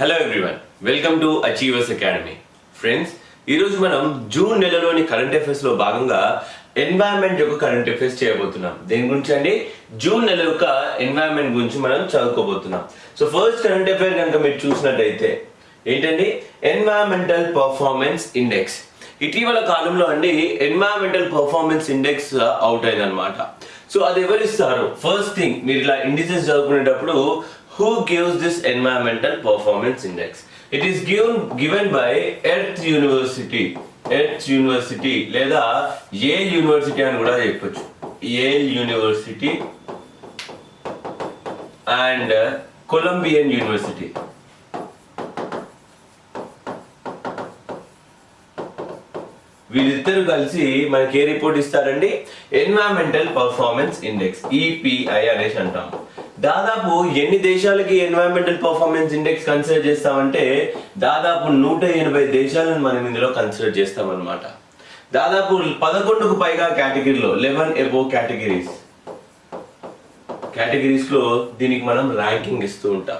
Hello everyone welcome to achievers academy friends ఈరోజు మనం June నెలలోని current అఫైర్స్లో భాగంగా ఎన్వైరన్మెంట్ యొక్క కరెంట్ అఫైర్స్ చేయబోతున్నాం. దేని గురించి అండి? జూన్ నెల యొక్క ఎన్వైరన్మెంట్ గురించి మనం చదువుకోబోతున్నాం. సో ఫస్ట్ కరెంట్ అఫైర్ కనుక మీరు చూసినట్టయితే ఏంటండి? ఎన్వైరన్మెంటల్ పర్ఫార్మెన్స్ ఇండెక్స్ ఇటీవల కాలంలో అండి ఎన్వైరన్మెంటల్ పర్ఫార్మెన్స్ ఇండెక్స్ అవుట్ అయిందనమాట సో అది ఎవరిస్తారు ఫస్ట్ థింగ్ మీరు ఇలా ఇండిజెస్ చదువుకునేటప్పుడు who gives this environmental performance index It is given given by earth university earth university లేదా Yale University అని కూడా చెప్పచ్చు. Yale university and Columbian University. వీరిద్దరు కలిసి మనకి ఏ రిపోర్ట్ ఇస్తారండి? ఎన్వైరన్మెంటల్ పర్ఫార్మెన్స్ ఇండెక్స్ ఈపీఐ అనేసి అంటాము. దాదాపు ఎన్ని దేశాలకి ఎన్వైరన్మెంటల్ పర్ఫార్మెన్స్ ఇండెక్స్ కన్సిడర్ చేస్తామంటే దాదాపు నూట ఎనభై దేశాలను మనం ఇందులో కన్సిడర్ చేస్తాం దాదాపు పదకొండుకు పైగా కేటగిరీలో లెవెన్ ఎబో కేటగిరీస్ కేటగిరీస్లో దీనికి మనం ర్యాంకింగ్ ఇస్తూ ఉంటాం.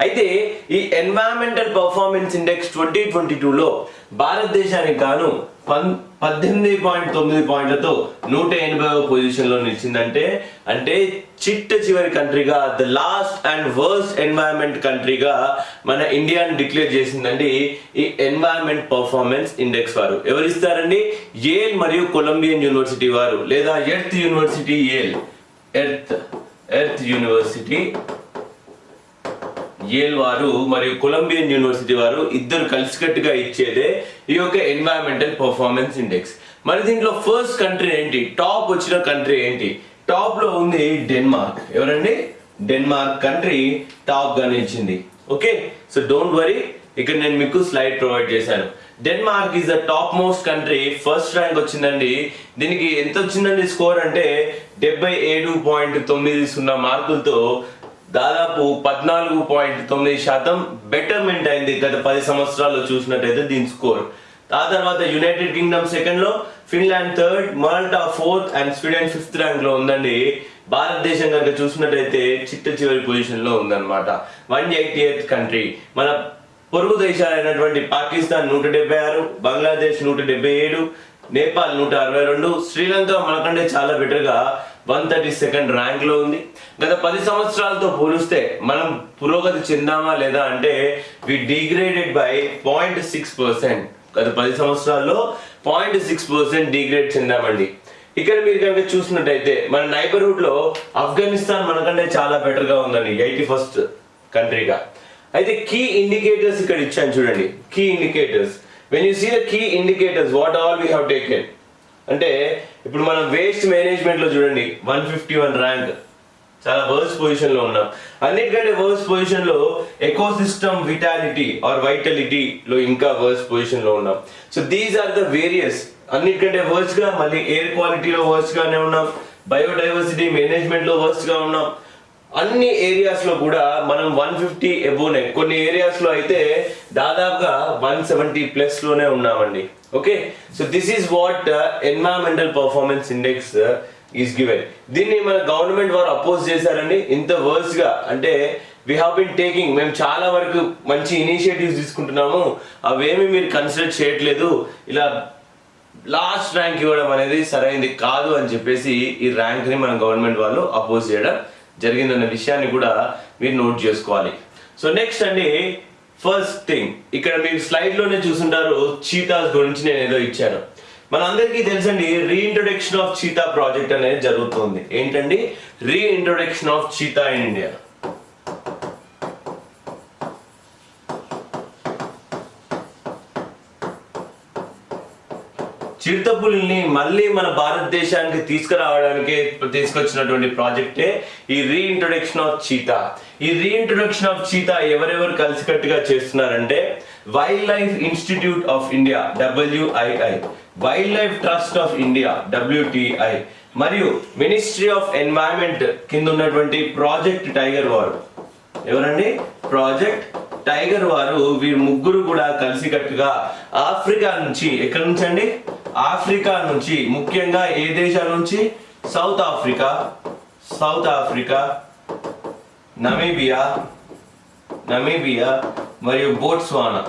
అయితే ఈ environmental performance index twenty twenty టూలో భారతదేశానికి గాను పన్ పద్దెనిమిది పాయింట్ తొమ్మిది పాయింట్లతో నూట ఎనభై పొజిషన్లో నిలిచిందంటే అంటే చిట్ట చివరి కంట్రీగా the last and worst environment కంట్రీగా మన ఇండియాని డిక్లేర్ చేసిందండి ఈ ఎన్వైరన్మెంట్ పర్ఫార్మెన్స్ ఇండెక్స్ వారు. ఎవరిస్తారండి? ఏల్ మరియు కొలంబియన్ యూనివర్సిటీ వారు లేదా earth university Yale earth earth university Yale వారు మరియు కొలంబియన్ యూనివర్సిటీ వారు ఇద్దరు కలిసికట్టుగా ఇచ్చేదే ఈ యొక్క ఎన్వైరన్మెంటల్ పర్ఫార్మెన్స్ ఇండెక్స్ మరి దీంట్లో ఫస్ట్ కంట్రీ ఏంటి? టాప్ వచ్చిన కంట్రీ ఏంటి? టాప్లో ఉంది డెన్మార్క్ ఎవరండి? డెన్మార్క్ కంట్రీ టాప్గా నిలిచింది ఓకే సో డోంట్ వరీ ఇక్కడ నేను మీకు స్లైడ్ ప్రొవైడ్ చేశాను. Denmark is the top most country first rank వచ్చిందండి. దీనికి ఎంత వచ్చిందండి స్కోర్ అంటే డెబ్బై ఏడు పాయింట్ తొమ్మిది సున్నా మార్కులతో దాదాపు పద్నాలుగు పాయింట్ తొమ్మిది శాతం బెటర్మెంట్ అయింది గత పది సంవత్సరాల్లో చూసినట్టయితే దీని స్కోర్ ఆ తర్వాత యునైటెడ్ కింగ్డమ్ సెకండ్లో Finland third Malta fourth and Sweden fifth ర్యాంక్లో ఉందండి. భారతదేశం కనుక చూసినట్టయితే చిట్ట చివరి పొజిషన్లో ఉందన్నమాట. వన్ ఎయిటీ ఎయిత్ కంట్రీ మన పొరుగు దేశాలైనటువంటి పాకిస్తాన్ నూట డెబ్బై ఆరు బంగ్లాదేశ్ నూట డెబ్బై ఏడు నేపాల్ నూట అరవై రెండు శ్రీలంక మనకంటే చాలా బెటర్గా వన్ థర్టీ సెకండ్ ర్యాంక్లో ఉంది. గత పది సంవత్సరాలతో పోలిస్తే మనం పురోగతి చెందామా లేదా అంటే we degraded by point six percent గత పది సంవత్సరాల్లో పాయింట్ సిక్స్ పర్సెంట్ డిగ్రేడ్ చెందామండి. ఇక్కడ మీరు కనుక చూసినట్టయితే మన నైబర్హుడ్లో ఆఫ్ఘనిస్తాన్ మనకంటే చాలా బెటర్గా ఉందండి ఎయిటీ ఫస్ట్ కంట్రీగా అయితే కీ ఇండికేటర్స్ ఇక్కడ ఇచ్చాను చూడండి key indicators when you see the key indicators what all we have taken అంటే ఇప్పుడు మనం వేస్ట్ మేనేజ్మెంట్లో చూడండి వన్ ఫిఫ్టీ వన్ ర్యాంక్ చాలా వర్స్ పొజిషన్లో ఉన్నాం. అన్నిటికంటే వర్స్ పొజిషన్లో ecosystem vitality or vitality లో ఇంకా వర్స్ పొజిషన్లో ఉన్నాం. So these are the various అన్నిటికంటే వర్స్గా మళ్ళీ ఎయిర్ క్వాలిటీలో వర్స్ గానే ఉన్నాం. బయోడైవర్సిటీ మేనేజ్మెంట్లో వర్స్గా ఉన్నాం. అన్ని ఏరియాస్లో కూడా మనం వన్ ఫిఫ్టీ ఎబోనే కొన్ని ఏరియాస్లో అయితే దాదాపుగా వన్ సెవెంటీ ప్లస్లోనే ఉన్నామండి. Okay so this is what environmental performance index is given దీన్ని మన గవర్నమెంట్ వారు అపోజ్ చేశారండి. ఇంత వర్స్గా అంటే వీ హావ్ బిన్ టేకింగ్ మేము చాలా వరకు మంచి ఇనిషియేటివ్స్ తీసుకుంటున్నాము. అవేమి మీరు కన్సిడర్ చేయట్లేదు. ఇలా లాస్ట్ ర్యాంక్ ఇవ్వడం అనేది సరైనది కాదు అని చెప్పేసి ఈ ర్యాంక్ని మన గవర్నమెంట్ వాళ్ళు అపోజ్ చేయడం జరిగిందన్న విషయాన్ని కూడా మీరు నోట్ చేసుకోవాలి. సో నెక్స్ట్ అండి ఫస్ట్ థింగ్ ఇక్కడ మీరు స్లైడ్లోనే చూసుంటారు చీతాస్ గురించి నేను ఏదో ఇచ్చాను. మనందరికీ తెలుసండి రీఇంట్రొడక్షన్ ఆఫ్ చీతా ప్రాజెక్ట్ అనేది జరుగుతుంది. ఏంటండి? Reintroduction of cheetah in India చిరుతపులిని మళ్ళీ మన భారతదేశానికి తీసుకురావడానికి తీసుకొచ్చినటువంటి ప్రాజెక్టే ఈ రీఇంట్రొడక్షన్ ఆఫ్ చీతా ఈ రీఇంట్రొడక్షన్ ఆఫ్ చీతా ఎవరెవరు కలిసికట్టుగా చేస్తున్నారంటే wildlife institute of India WII wildlife trust of India WTI మరియు మినిస్ట్రీ ఆఫ్ ఎన్వైరన్మెంట్ కింద ఉన్నటువంటి ప్రాజెక్ట్ టైగర్ వారు ఎవరండి? ప్రాజెక్ట్ టైగర్ వారు వీరు ముగ్గురు కూడా కలిసికట్టుగా ఆఫ్రికా నుంచి ఎక్కడి నుంచి అండి ఆఫ్రికా నుంచి ముఖ్యంగా ఏ దేశాల నుంచి? South Africa South Africa Namibia Namibia మరియు బోట్స్వానా.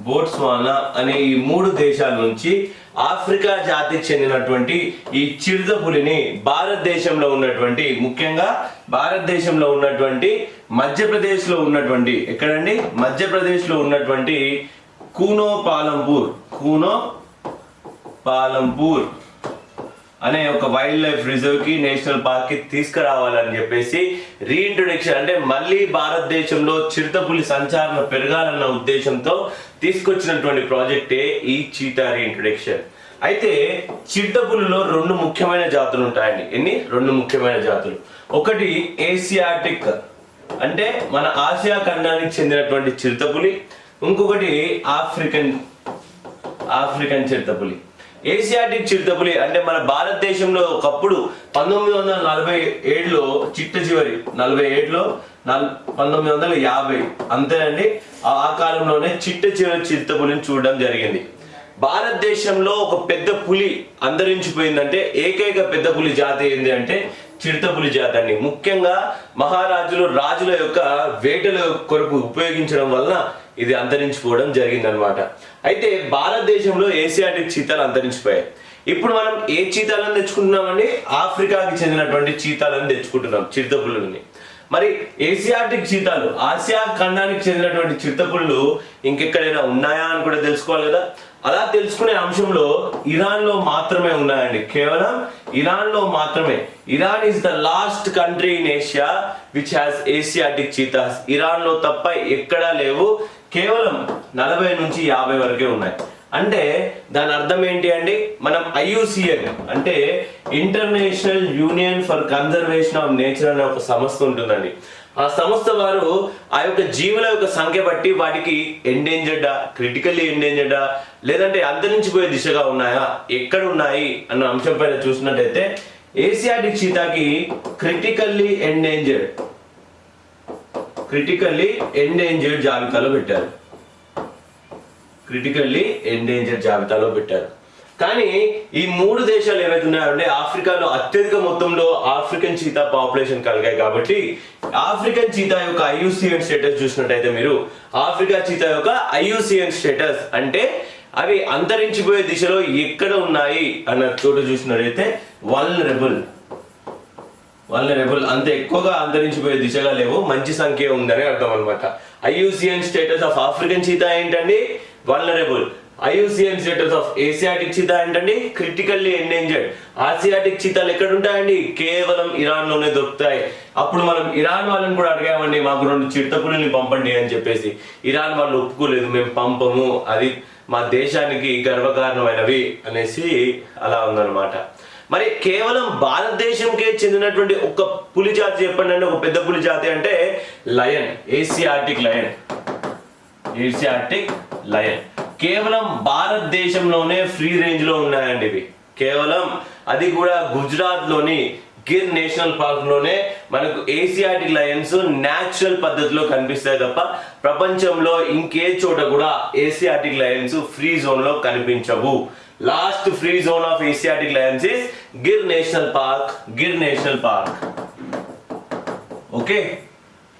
బోట్స్వానా అనే ఈ మూడు దేశాల నుంచి ఆఫ్రికా జాతికి చెందినటువంటి ఈ చిరుతపులిని భారతదేశంలో ఉన్నటువంటి ముఖ్యంగా భారతదేశంలో ఉన్నటువంటి మధ్యప్రదేశ్లో ఉన్నటువంటి ఎక్కడండి? మధ్యప్రదేశ్లో ఉన్నటువంటి కూనో పాలంపూర్ కూనో పాలంపూర్ అనే ఒక వైల్డ్ లైఫ్ రిజర్వ్కి నేషనల్ పార్క్కి తీసుకురావాలని చెప్పేసి రీఇంట్రొడక్షన్ అంటే మళ్ళీ భారతదేశంలో చిరుతపులి సంచారణ పెరగాలన్న ఉద్దేశంతో తీసుకొచ్చినటువంటి ప్రాజెక్టే ఈ చీతా రీఇంట్రొడక్షన్ అయితే చిరుతపులిలో రెండు ముఖ్యమైన జాతులు ఉంటాయండి. ఎన్ని? రెండు ముఖ్యమైన జాతులు. ఒకటి ఏసియాటిక్ అంటే మన ఆసియా ఖండానికి చెందినటువంటి చిరుతపులి. ఇంకొకటి ఆఫ్రికన్ ఆఫ్రికన్ చిరుతపులి. ఏసియాటిక్ చిరుతపులి అంటే మన భారతదేశంలో ఒకప్పుడు పంతొమ్మిది వందల నలభై ఏడులో చిట్ట చివరి నలభై ఏడులో నల్ పంతొమ్మిది వందల యాభై. అంతేనండి ఆ ఆ కాలంలోనే చిట్ట చివరి చిరుతపులిని చూడడం జరిగింది. భారతదేశంలో ఒక పెద్ద పులి అంతరించిపోయిందంటే ఏకైక పెద్ద పులి జాతి ఏంది అంటే చిరుతపులి జాతి అండి. ముఖ్యంగా మహారాజులు రాజుల యొక్క వేటల కొరకు ఉపయోగించడం వలన ఇది అంతరించిపోవడం జరిగిందనమాట. అయితే భారతదేశంలో ఏసియాటిక్ చీతాలు అంతరించిపోయాయి. ఇప్పుడు మనం ఏ చీతాలను తెచ్చుకుంటున్నామండి? ఆఫ్రికాకి చెందినటువంటి చీతాలను తెచ్చుకుంటున్నాం చిరుతపుల్లుని. మరి ఏసియాటిక్ చీతాలు ఆసియా ఖండానికి చెందినటువంటి చిరుతపుళ్ళు ఇంకెక్కడైనా ఉన్నాయా అని కూడా తెలుసుకోవాలి కదా? అలా తెలుసుకునే అంశంలో ఇరాన్లో మాత్రమే ఉన్నాయండి. కేవలం ఇరాన్లో మాత్రమే Iran is the last country in Asia which has Asiatic cheetahs. ఇరాన్లో తప్ప ఎక్కడా లేవు. కేవలం నలభై నుంచి యాభై వరకే ఉన్నాయి. అంటే దాని అర్థం ఏంటి అండి? మనం ఐయుసిఎన్ అంటే international union for conservation of nature అనే ఒక సంస్థ ఉంటుందండి. ఆ సంస్థ వారు ఆ యొక్క జీవుల యొక్క సంఖ్య బట్టి వాటికి ఎండేంజర్డా క్రిటికల్లీ ఎండేంజర్డా లేదంటే అంతరించిపోయే దిశగా ఉన్నాయా ఎక్కడ ఉన్నాయి అన్న అంశం పైన చూసినట్టయితే ఏసియాటిక్ చీతాకి క్రిటికల్లీ ఎండేంజర్డ్ క్రిటికల్లీ ఎండేంజర్డ్ జాబితాలో పెట్టారు. క్రిటికల్లీ ఎండేంజర్ జాబితాలో పెట్టారు. కానీ ఈ మూడు దేశాలు ఏవైతే ఉన్నాయంటే ఆఫ్రికాలో అత్యధిక మొత్తంలో ఆఫ్రికన్ చీతా పాపులేషన్ కలిగాయి కాబట్టి ఆఫ్రికన్ చీతా యొక్క ఐయుసిఎన్ స్టేటస్ చూసినట్టయితే మీరు ఆఫ్రికా చీతా యొక్క ఐయుసిఎన్ స్టేటస్ అంటే అవి అంతరించిపోయే దిశలో ఎక్కడ ఉన్నాయి అన్న చోట చూసినట్టయితే వల్నరబుల్ వల్నరబుల్ అంత ఎక్కువగా అంతరించిపోయే దిశగా లేవు. మంచి సంఖ్య ఉందని అర్థం అనమాట IUCN status of African cheetah ఏంటండి? Vulnerable IUCN status of Asiatic cheetah ఏంటండి? క్రిటికల్లీ ఎండేంజర్డ్ ఆసియాటిక్ చీతాలు ఎక్కడ ఉంటాయండి కేవలం ఇరాన్లోనే దొరుకుతాయి. అప్పుడు మనం ఇరాన్ వాళ్ళని కూడా అడిగామండి మాకు రెండు చిరుతపులిని పంపండి అని చెప్పేసి. ఇరాన్ వాళ్ళు ఒప్పుకోలేదు మేము పంపము అది మా దేశానికి గర్వకారణమైనవి అనేసి అలా ఉందన్నమాట. మరి కేవలం భారతదేశంకే చెందినటువంటి ఒక పులి జాతి చెప్పండి అంటే ఒక పెద్ద పులి జాతి అంటే lion Asiatic lion. Asiatic lion. కేవలం భారతదేశంలోనే ఫ్రీ రేంజ్లో ఉన్నాయండి ఇవి. కేవలం అది కూడా గుజరాత్లోని గిర్ నేషనల్ పార్క్లోనే మనకు ఏసియాటిక్ లయన్స్ న్యాచురల్ పద్ధతిలో కనిపిస్తాయి తప్ప ప్రపంచంలో ఇంకే చోట కూడా ఏసియాటిక్ లయన్స్ ఫ్రీ జోన్లో కనిపించవు. Last free zone of Asiatic lions is Gir national park Gir national park okay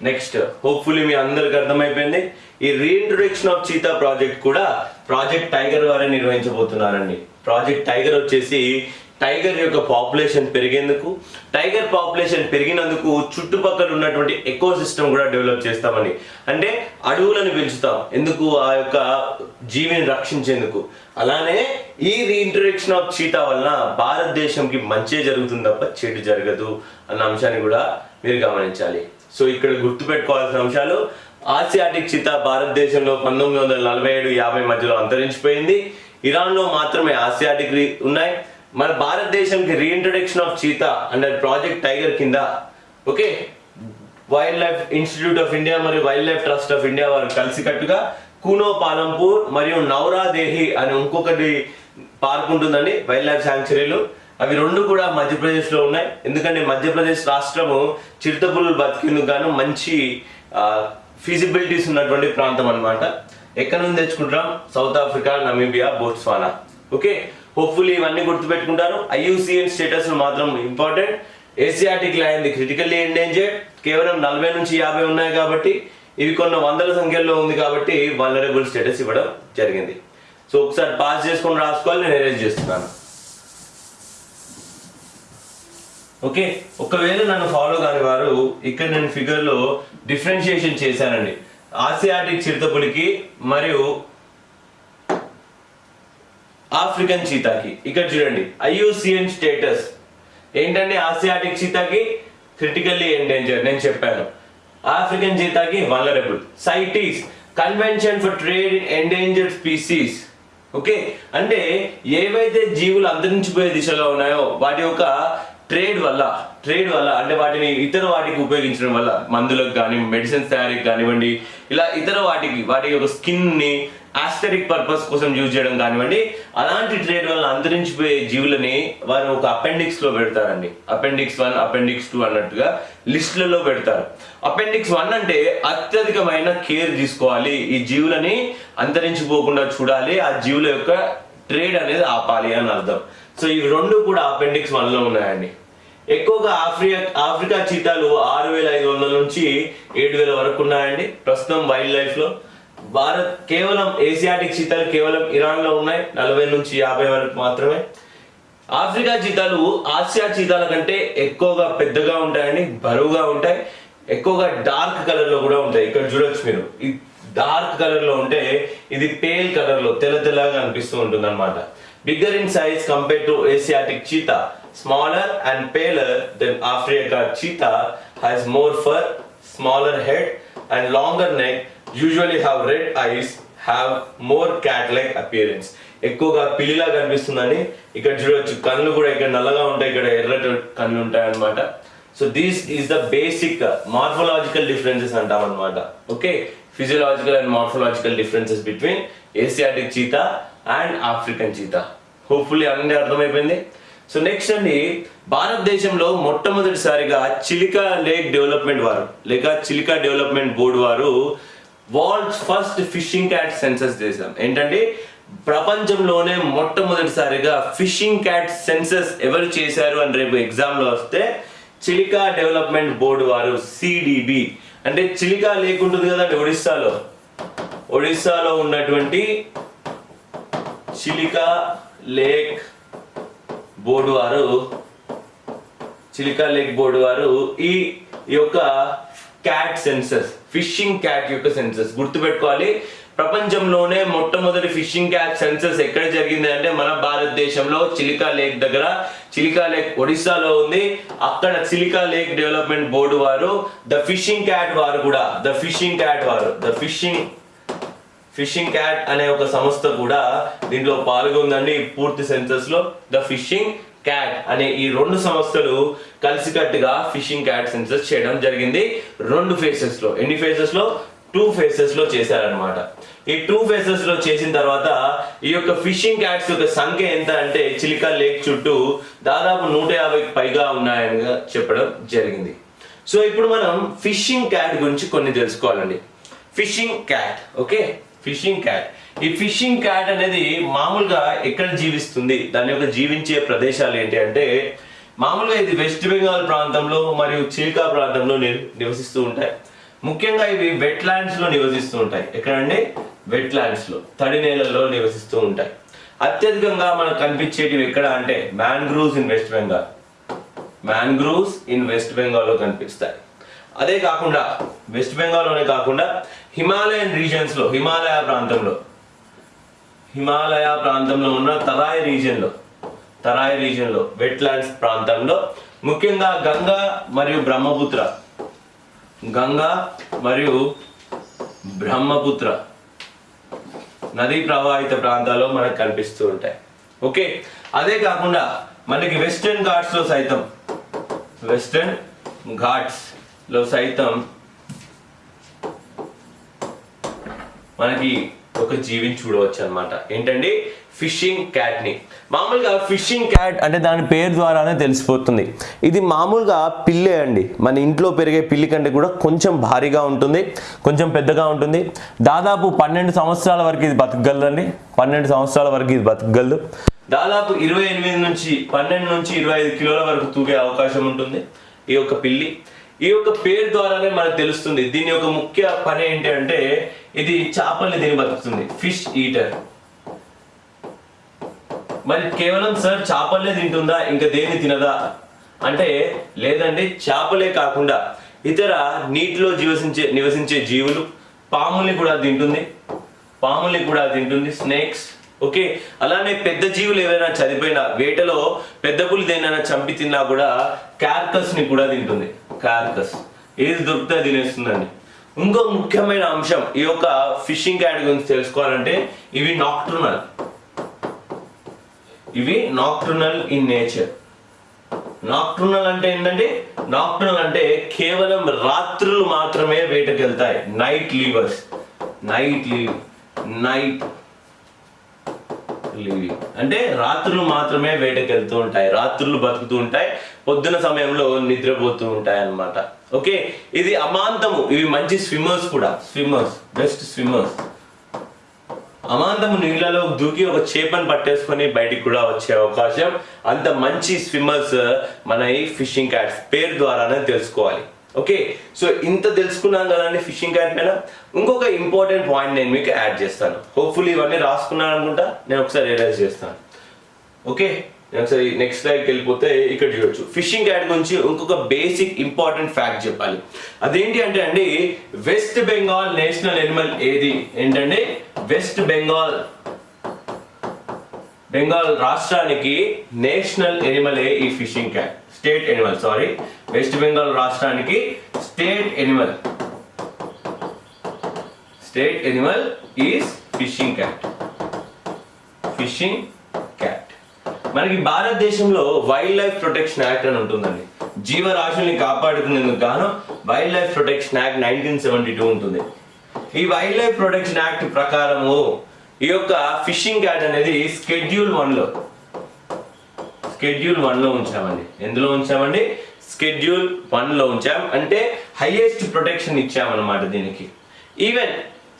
next hopefully మీ అందరికి అర్థమైపోయింది. ఈ రీఇంట్రొడక్షన్ ఆఫ్ చీతా ప్రాజెక్ట్ కూడా ప్రాజెక్ట్ టైగర్ వారే నిర్వహించబోతున్నారండి. ప్రాజెక్ట్ టైగర్ వచ్చేసి టైగర్ యొక్క పాపులేషన్ పెరిగేందుకు టైగర్ పాపులేషన్ పెరిగినందుకు చుట్టుపక్కల ఉన్నటువంటి ఎకో సిస్టమ్ కూడా డెవలప్ చేస్తామని. అంటే అడవులను పెంచుతాం ఎందుకు ఆ యొక్క జీవిని రక్షించేందుకు. అలానే ఈ రీఇంట్రడక్షన్ ఆఫ్ చీతా వలన భారతదేశంకి మంచి జరుగుతుంది తప్ప చెడు జరగదు అన్న అంశాన్ని కూడా మీరు గమనించాలి. సో ఇక్కడ గుర్తుపెట్టుకోవాల్సిన అంశాలు ఆసియాటిక్ చీతా భారతదేశంలో పంతొమ్మిది వందల నలభై ఏడు యాభై మధ్యలో అంతరించిపోయింది. ఇరాన్లో మాత్రమే ఆసియాటిక్ ఉన్నాయి. మన భారతదేశంకి reintroduction of cheetah under project tiger కింద okay wildlife institute of India మరియు wild life trust of India వారు కలిసికట్టుగా కూనో పాలంపూర్ మరియు నౌరాదేహి అని ఇంకొకటి పార్క్ ఉంటుందండి వైల్డ్ లైఫ్ శాంక్చురీలు అవి రెండు కూడా మధ్యప్రదేశ్లో ఉన్నాయి. ఎందుకంటే మధ్యప్రదేశ్ రాష్ట్రము చిరుతపులు బతికేందుకు గాను మంచి ఫీజిబిలిటీస్ ఉన్నటువంటి ప్రాంతం అన్నమాట. ఎక్కడ నుంచి తెచ్చుకుంటాం South Africa Namibia Botswana okay hopefully ఇవన్నీ గుర్తుపెట్టుకుంటారు. ఐయుసిఎన్ స్టేటస్ మాత్రం important Asiatic lion critically endangered కేవలం నలభై నుంచి యాభై ఉన్నాయి కాబట్టి ఇవి కొన్ని వందల సంఖ్యలో ఉంది కాబట్టి వనరబుల్ స్టేటస్ ఇవ్వడం జరిగింది. సో ఒకసారి పాస్ చేసుకొని రాసుకోవాలి నేను ఎరేజ్ చేస్తున్నాను. ఓకే ఒకవేళ నన్ను ఫాలో కాని వారు ఇక్కడ నేను ఫిగర్లో డిఫరెన్షియేషన్ చేశానండి. ఆసియాటిక్ చిరుతపులికి మరియు ఆఫ్రికన్ చీతాకి ఇక్కడ చూడండి ఐయుసిఎన్ స్టేటస్. ఏంటంటే ఆసియాటిక్ చీతాకి క్రిటికల్లీ ఎండేంజర్ నేను చెప్పాను. African చీతాకి vulnerable CITES convention for trade in endangered species okay అంటే ఏవైతే జీవులు అంతరించిపోయే దిశలో ఉన్నాయో వాటి యొక్క ట్రేడ్ వల్ల ట్రేడ్ వల్ల అంటే వాటిని ఇతర వాటికి ఉపయోగించడం వల్ల మందులకు కానీ మెడిసిన్స్ తయారీకి కానివ్వండి ఇలా ఇతర వాటికి వాటి యొక్క స్కిన్ని ని పర్పస్ కోసం యూజ్ చేయడం కానివ్వండి అలాంటి ట్రేడ్ వల్ల అంతరించిపోయే జీవులని వారు ఒక అపెండిక్స్లో పెడతారండి. అపెండిక్స్ వన్ అపెండిక్స్ టూ అన్నట్టుగా లిస్టులలో పెడతారు. అపెండిక్స్ వన్ అంటే అత్యధికమైన కేర్ తీసుకోవాలి. ఈ జీవులని అంతరించిపోకుండా చూడాలి. ఆ జీవుల యొక్క ట్రేడ్ అనేది ఆపాలి అని అర్థం. సో ఇవి రెండు కూడా అపెండిక్స్ వన్లో ఉన్నాయండి. ఎక్కువగా ఆఫ్రికా ఆఫ్రికా చీతాలు ఆరు వేల ఐదు వందల నుంచి ఏడు వేల వరకు ఉన్నాయండి. ప్రస్తుతం వైల్డ్ లైఫ్లో భారత్ కేవలం ఏసియాటిక్ చీతాలు కేవలం ఇరాన్లో ఉన్నాయి. నలభై నుంచి యాభై వరకు మాత్రమే. ఆఫ్రికా చీతాలు ఆసియా చీతాల కంటే ఎక్కువగా పెద్దగా ఉంటాయని బరువుగా ఉంటాయి. ఎక్కువగా డార్క్ కలర్లో కూడా ఉంటాయి. ఇక్కడ చూడొచ్చు మీరు. ఈ డార్క్ కలర్లో ఉంటే ఇది పేల్ కలర్లో తెల్ల తెల్లగా అనిపిస్తూ ఉంటుంది అనమాట bigger in size compare to Asiatic cheetah. Smaller and paler then Africa cheetah has more fur smaller head and longer neck usually have red eyes have more cat like appearance ఎక్కువగా పిల్లిలా కనిపిస్తుందని ఇక్కడ చూడవచ్చు కళ్ళు కూడా ఇక్కడ నల్లగా ఉంటాయి ఇక్కడ ఎర్రటి కళ్ళు ఉంటాయి అనమాట so these is the basic morphological differences అంటాం అనమాట okay physiological and morphological differences between Asiatic cheetah and African cheetah hopefully అన్నీ అర్థమైపోయింది. సో నెక్స్ట్ అండి భారతదేశంలో మొట్టమొదటిసారిగా చిలికా లేక్ డెవలప్మెంట్ వారు లేక చిలికా డెవలప్మెంట్ బోర్డు వారు world's first fishing cat census చేశాం ఏంటంటే ప్రపంచంలోనే మొట్టమొదటిసారిగా ఫిషింగ్ క్యాట్ సెన్సస్ ఎవరు చేశారు అని రేపు ఎగ్జామ్లో వస్తే చిలికా డెవలప్మెంట్ బోర్డు వారు సిడిబి అంటే చిలికా లేక్ ఉంటుంది కదండి ఒడిస్సాలో. ఒడిస్సాలో ఉన్నటువంటి చిలికా లేక్ బోర్డు వారు చిలికా లేక్ బోర్డు వారు ఈ యొక్క క్యాట్ సెన్సస్ ఫిషింగ్ క్యాట్ యొక్క సెన్సస్ గుర్తుపెట్టుకోవాలి. ప్రపంచంలోనే మొట్టమొదటి ఫిషింగ్ క్యాట్ సెన్సెస్ ఎక్కడ జరిగింది అంటే మన భారతదేశంలో చిలికా లేక్ దగ్గర. చిలికా లేక్ ఒడిస్సాలో ఉంది. అక్కడ చిలికా లేక్ డెవలప్మెంట్ బోర్డు వారు ద ఫిషింగ్ క్యాట్ వారు కూడా ద ఫిషింగ్ క్యాట్ వారు ద ఫిషింగ్ ఫిషింగ్ క్యాట్ అనే ఒక సంస్థ కూడా దీంట్లో పాల్గొందండి. పూర్తి సెన్సస్లో ద ఫిషింగ్ క్యాట్ అనే ఈ రెండు సంస్థలు కలిసికట్టుగా ఫిషింగ్ క్యాట్ సెన్సెస్ చేయడం జరిగింది. రెండు ఫేసెస్లో ఎన్ని ఫేసెస్లో? టూ ఫేసెస్లో చేశారనమాట ఈ టూ ఫేసెస్లో చేసిన తర్వాత ఈ యొక్క ఫిషింగ్ క్యాట్స్ యొక్క సంఖ్య ఎంత అంటే చిలికా లేక్ చుట్టూ దాదాపు నూట యాభైకి పైగా ఉన్నాయని చెప్పడం జరిగింది. సో ఇప్పుడు మనం ఫిషింగ్ క్యాట్ గురించి కొన్ని తెలుసుకోవాలండి. Fishing cat okay? Fishing cat ఈ ఫిషింగ్ క్యాట్ అనేది మామూలుగా ఎక్కడ జీవిస్తుంది? దాని యొక్క జీవించే ప్రదేశాలు ఏంటి అంటే మామూలుగా ఇది వెస్ట్ బెంగాల్ ప్రాంతంలో మరియు చిలికా ప్రాంతంలో ని- నివసిస్తూ ఉంటాయి. ముఖ్యంగా ఇవి వెట్ ల్యాండ్స్లో నివసిస్తూ ఉంటాయి. ఎక్కడండి? వెట్ ల్యాండ్స్లో తడి నేలల్లో నివసిస్తూ ఉంటాయి. అత్యధికంగా మనకు కనిపించేటివి ఎక్కడ అంటే mangroves in West Bengal mangroves in West బెంగాల్లో కనిపిస్తాయి. అదే కాకుండా వెస్ట్ బెంగాల్లోనే కాకుండా హిమాలయన్ రీజన్స్లో హిమాలయ ప్రాంతంలో హిమాలయ ప్రాంతంలో ఉన్న తరాయి రీజియన్లో తరాయి రీజియన్లో వెట్లాండ్స్ ప్రాంతంలో ముఖ్యంగా గంగా మరియు బ్రహ్మపుత్ర. గంగా మరియు బ్రహ్మపుత్ర నదీ ప్రవాహిత ప్రాంతాల్లో మనకు కనిపిస్తూ ఉంటాయి. ఓకే? అదే కాకుండా మనకి వెస్టర్న్ ఘాట్స్లో సైతం వెస్టర్న్ ఘాట్స్లో సైతం మనకి ఒక జీవిని చూడవచ్చు అనమాట ఏంటండి? ఫిషింగ్ క్యాట్ని మామూలుగా ఫిషింగ్ క్యాట్ అంటే దాని పేరు ద్వారానే తెలిసిపోతుంది. ఇది మామూలుగా పిల్లే అండి. మన ఇంట్లో పెరిగే పిల్లి కంటే కూడా కొంచెం భారీగా ఉంటుంది కొంచెం పెద్దగా ఉంటుంది. దాదాపు పన్నెండు సంవత్సరాల వరకు ఇది బతకగలదండి. పన్నెండు సంవత్సరాల వరకు ఇది బతకగలదు. దాదాపు ఇరవై ఎనిమిది నుంచి పన్నెండు నుంచి ఇరవై ఐదు కిలోల వరకు తూగే అవకాశం ఉంటుంది ఈ యొక్క పిల్లి. ఈ యొక్క పేరు ద్వారానే మనకు తెలుస్తుంది. దీని యొక్క ముఖ్య పని ఏంటి అంటే ఇది చేపల్ని తిని బతుకుతుంది. ఫిష్ ఈటర్ మరి కేవలం సార్ చేపలే తింటుందా? ఇంకా దేన్ని తినదా? అంటే లేదండి చేపలే కాకుండా ఇతర నీటిలో జీవసించే నివసించే జీవులు పాముల్ని కూడా తింటుంది. పాముల్ని కూడా తింటుంది. Snakes okay? అలానే పెద్ద జీవులు ఏవైనా చనిపోయినా వేటలో పెద్ద పులి దేనైనా చంపి తిన్నా కూడా క్యార్కస్ని ని కూడా తింటుంది. క్యార్కస్. ఏది దొరికితే తినేస్తుందండి. ఇంకో ముఖ్యమైన అంశం ఈ యొక్క ఫిషింగ్ క్యాట్ గురించి తెలుసుకోవాలంటే ఇవి నాక్ట్రునల్ ఇవి నాక్ట్రునల్ ఇన్ నేచర్ నాక్ట్రునల్ అంటే ఏంటంటే నాక్ట్రునల్ అంటే కేవలం రాత్రులు మాత్రమే వేటకెళ్తాయి. Night livers night live night living అంటే రాత్రులు మాత్రమే వేటకి వెళ్తూ ఉంటాయి. రాత్రులు బతుకుతూ ఉంటాయి. పొద్దున సమయంలో నిద్రపోతూ ఉంటాయి అన్నమాట ఓకే? ఇది అమాంతము. ఇవి మంచి స్విమ్మర్స్ కూడా. స్విమ్మర్స్. Best swimmers. అమాంతము నీళ్ళలో దూకి ఒక చేపను పట్టేసుకొని బయటికి కూడా వచ్చే అవకాశం. అంత మంచి స్విమ్మర్స్ మన ఈ ఫిషింగ్ క్యాట్స్ పేరు ద్వారానే తెలుసుకోవాలి. ఓకే సో ఇంత తెలుసుకున్నాం కదండి ఫిషింగ్ క్యాట్ పైన. ఇంకొక ఇంపార్టెంట్ పాయింట్ నేను మీకు యాడ్ చేస్తాను. హోప్ఫుల్లీ ఇవన్నీ రాసుకున్నాను అనుకుంటా నేను ఒకసారి రియలైజ్ చేస్తాను. ఓకే నేను ఒకసారి నెక్స్ట్ స్లైడ్కి వెళ్ళిపోతే ఇక్కడ చూడొచ్చు. ఫిషింగ్ క్యాట్ గురించి ఇంకొక బేసిక్ ఇంపార్టెంట్ ఫ్యాక్ట్ చెప్పాలి. అదేంటి అంటే అండి వెస్ట్ బెంగాల్ నేషనల్ ఎనిమల్ ఏది? ఏంటంటే వెస్ట్ బెంగాల్ బెంగాల్ రాష్ట్రానికి నేషనల్ ఎనిమలే ఈ fishing cat state animal sorry. West Bengal రాష్ట్రానికి state animal. State animal is fishing cat fishing cat మనకి భారతదేశంలో వైల్డ్ లైఫ్ ప్రొటెక్షన్ యాక్ట్ అని ఉంటుందండి. జీవరాశుల్ని కాపాడుకునేందుకు గాను wildlife protection act nineteen seventy two ఉంటుంది. ఈ వైల్డ్ లైఫ్ ప్రొటెక్షన్ యాక్ట్ ప్రకారము ఈ యొక్క ఫిషింగ్ యాడ్ అనేది స్కెడ్యూల్ వన్లో. స్కెడ్యూల్ వన్లో ఉంచామండి. ఎందులో ఉంచామండి? స్కెడ్యూల్ వన్లో ఉంచాం. అంటే హైయెస్ట్ ప్రొటెక్షన్ ఇచ్చామన్నమాట దీనికి. Even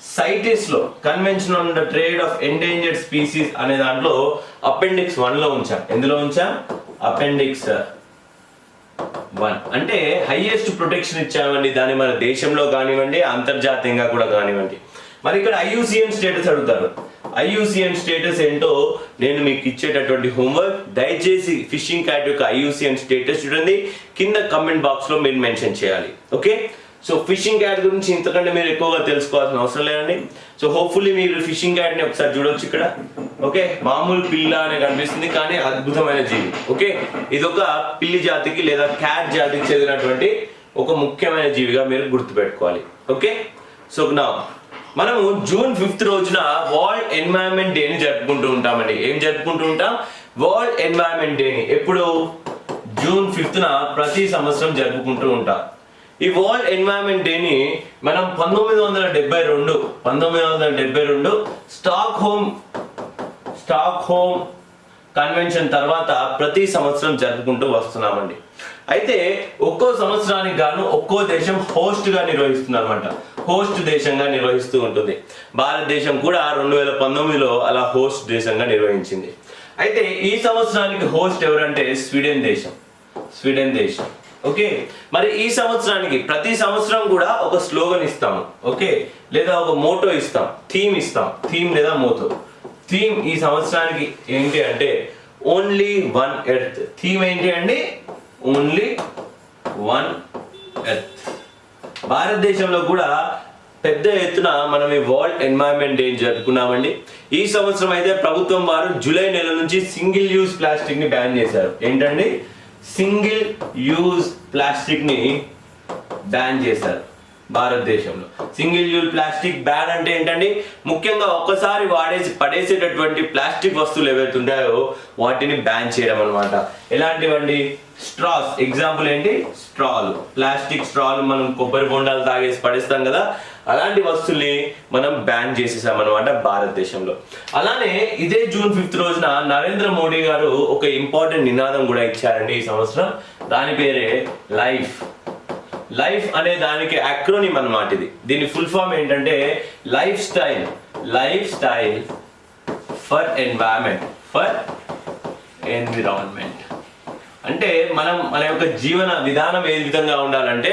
సైటిస్లో convention on the trade of endangered species అనే దాంట్లో అపెండిక్స్ వన్లో ఉంచాం. ఎందులో ఉంచాం? Appendix uh, one. అంటే హైయెస్ట్ ప్రొటెక్షన్ ఇచ్చామండి. దాన్ని మన దేశంలో కానివ్వండి అంతర్జాతీయంగా కూడా కానివ్వండి. మరి ఇక్కడ ఐయుసిఎన్ స్టేటస్ అడుగుతారు. ఐయుసిఎన్ స్టేటస్ ఏంటో నేను మీకు ఇచ్చేటటువంటి హోంవర్క్. దయచేసి ఫిషింగ్ క్యాట్ యొక్క ఐయుసిఎన్ స్టేటస్ చూడండి. కింద కమెంట్ బాక్స్లో మీరు మెన్షన్ చేయాలి. ఓకే సో ఫిషింగ్ క్యాట్ గురించి ఇంతకంటే మీరు ఎక్కువగా తెలుసుకోవాల్సిన అవసరం లేదండి. సో హోప్ఫుల్లీ మీరు ఫిషింగ్ క్యాట్ని ఒకసారి చూడొచ్చు ఇక్కడ. ఓకే మామూలు పిల్ల అనే కనిపిస్తుంది కానీ అద్భుతమైన జీవి. ఓకే ఇది ఒక పిల్లి జాతికి లేదా క్యాట్ జాతికి చెందినటువంటి ఒక ముఖ్యమైన జీవిగా మీరు గుర్తుపెట్టుకోవాలి. ఓకే సో నా మనము జూన్ ఫిఫ్త్ రోజున వరల్డ్ ఎన్వైరన్మెంట్ డేని జరుపుకుంటూ ఉంటామండి. ఏం జరుపుకుంటూ ఉంటాం? వరల్డ్ ఎన్వైరన్మెంట్ డేని ఎప్పుడు? జూన్ ఫిఫ్త్న ప్రతి సంవత్సరం జరుపుకుంటూ ఉంటాం. ఈ వరల్డ్ ఎన్వైరన్మెంట్ డేని మనం పంతొమ్మిది వందల డెబ్బై రెండు పంతొమ్మిది వందల డెబ్బై రెండు Stockholm Stockholm convention తర్వాత ప్రతి సంవత్సరం జరుపుకుంటూ వస్తున్నామండి. అయితే ఒక్కో సంవత్సరానికి గాను ఒక్కో దేశం హోస్ట్గా నిర్వహిస్తుంది అనమాట హోస్ట్ దేశంగా నిర్వహిస్తూ ఉంటుంది. భారతదేశం కూడా రెండు వేల పంతొమ్మిదిలో అలా హోస్ట్ దేశంగా నిర్వహించింది. అయితే ఈ సంవత్సరానికి హోస్ట్ ఎవరంటే స్వీడన్ దేశం. స్వీడన్ దేశం. ఓకే? మరి ఈ సంవత్సరానికి ప్రతి సంవత్సరం కూడా ఒక స్లోగన్ ఇస్తాము. ఓకే? లేదా ఒక మోటో ఇస్తాం. థీమ్ ఇస్తాం. థీమ్ లేదా మోటో. థీమ్ ఈ సంవత్సరానికి ఏంటి అంటే ఓన్లీ వన్ ఎర్త్. థీమ్ ఏంటి అండి? ఓన్లీ వన్ ఎర్త్ భారతదేశంలో కూడా పెద్ద ఎత్తున మనం ఈ వరల్డ్ ఎన్వైరన్మెంట్ డే జరుపుకున్నామండి. ఈ సంవత్సరం అయితే ప్రభుత్వం వారు జూలై నెల నుంచి సింగిల్ యూజ్ ప్లాస్టిక్ని బ్యాన్ చేశారు. ఏంటండి? సింగిల్ యూజ్ ప్లాస్టిక్ని బ్యాన్ చేశారు భారతదేశంలో. సింగిల్ యూజ్ ప్లాస్టిక్ బ్యాన్ అంటే ఏంటండి? ముఖ్యంగా ఒక్కసారి వాడేసి పడేసేటటువంటి ప్లాస్టిక్ వస్తువులు ఏవైతే ఉంటాయో వాటిని బ్యాన్ చేయడం అనమాట ఎలాంటివండి? స్ట్రాస్ ఎగ్జాంపుల్ ఏంటి? స్ట్రాలు ప్లాస్టిక్ స్ట్రాలు మనం కొబ్బరి బొండాలు తాగేసి పడేస్తాం కదా అలాంటి వస్తువుల్ని మనం బ్యాన్ చేసేసాం అనమాట భారతదేశంలో. అలానే ఇదే జూన్ ఫిఫ్త్ రోజున నరేంద్ర మోడీ గారు ఒక ఇంపార్టెంట్ నినాదం కూడా ఇచ్చారండి ఈ సంవత్సరం. దాని పేరే లైఫ్ లైఫ్ అనే దానికి అక్రోనిమ్ అనమాట ఇది. దీని ఫుల్ ఫామ్ ఏంటంటే lifestyle lifestyle for environment for environment అంటే మనం మన యొక్క జీవన విధానం ఏ విధంగా ఉండాలంటే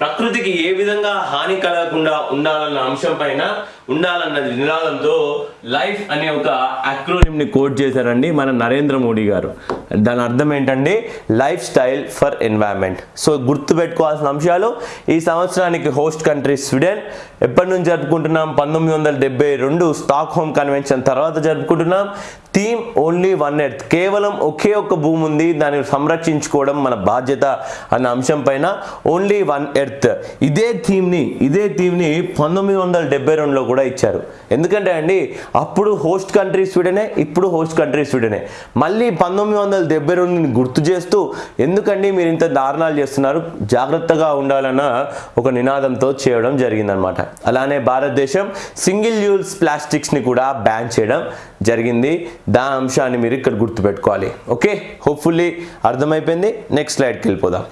ప్రకృతికి ఏ విధంగా హాని కలగకుండా ఉండాలన్న అంశం పైన ఉండాలన్న నినాదంతో లైఫ్ అనే ఒక అక్రోనిమ్ని కోడ్ కోట్ చేశారండి మన నరేంద్ర మోడీ గారు. దాని అర్థం ఏంటండి? Lifestyle for environment. సో గుర్తు పెట్టుకోవాల్సిన అంశాలు ఈ సంవత్సరానికి హోస్ట్ కంట్రీ స్వీడన్. ఎప్పటి నుంచి జరుపుకుంటున్నాం? పంతొమ్మిది వందల డెబ్బై రెండు స్టాక్ హోమ్ కన్వెన్షన్ తర్వాత జరుపుకుంటున్నాం. Theme only one earth. కేవలం ఒకే ఒక్క భూమి ఉంది దాన్ని సంరక్షించుకోవడం మన బాధ్యత అన్న అంశం పైన ఓన్లీ వన్ ఎర్త్. ఇదే థీమ్ని ఇదే థీమ్ని పంతొమ్మిది వందల డెబ్బై రెండులో కూడా ఇచ్చారు. ఎందుకంటే అండి అప్పుడు హోస్ట్ కంట్రీ స్వీడనే ఇప్పుడు హోస్ట్ కంట్రీ స్వీడనే. మళ్ళీ పంతొమ్మిది వందల డెబ్బై రెండుని గుర్తు చేస్తూ ఎందుకండి మీరు ఇంత దారుణాలు చేస్తున్నారు? జాగ్రత్తగా ఉండాలన్న ఒక నినాదంతో చేయడం జరిగిందనమాట అలానే భారతదేశం సింగిల్ యూజ్ ప్లాస్టిక్స్ని కూడా బ్యాన్ చేయడం జరిగింది. దాని అంశాన్ని మీరు ఇక్కడ గుర్తుపెట్టుకోవాలి. ఓకే? హోప్ఫుల్లీ అర్థమైపోయింది. నెక్స్ట్ స్లైడ్కి వెళ్ళిపోదాం.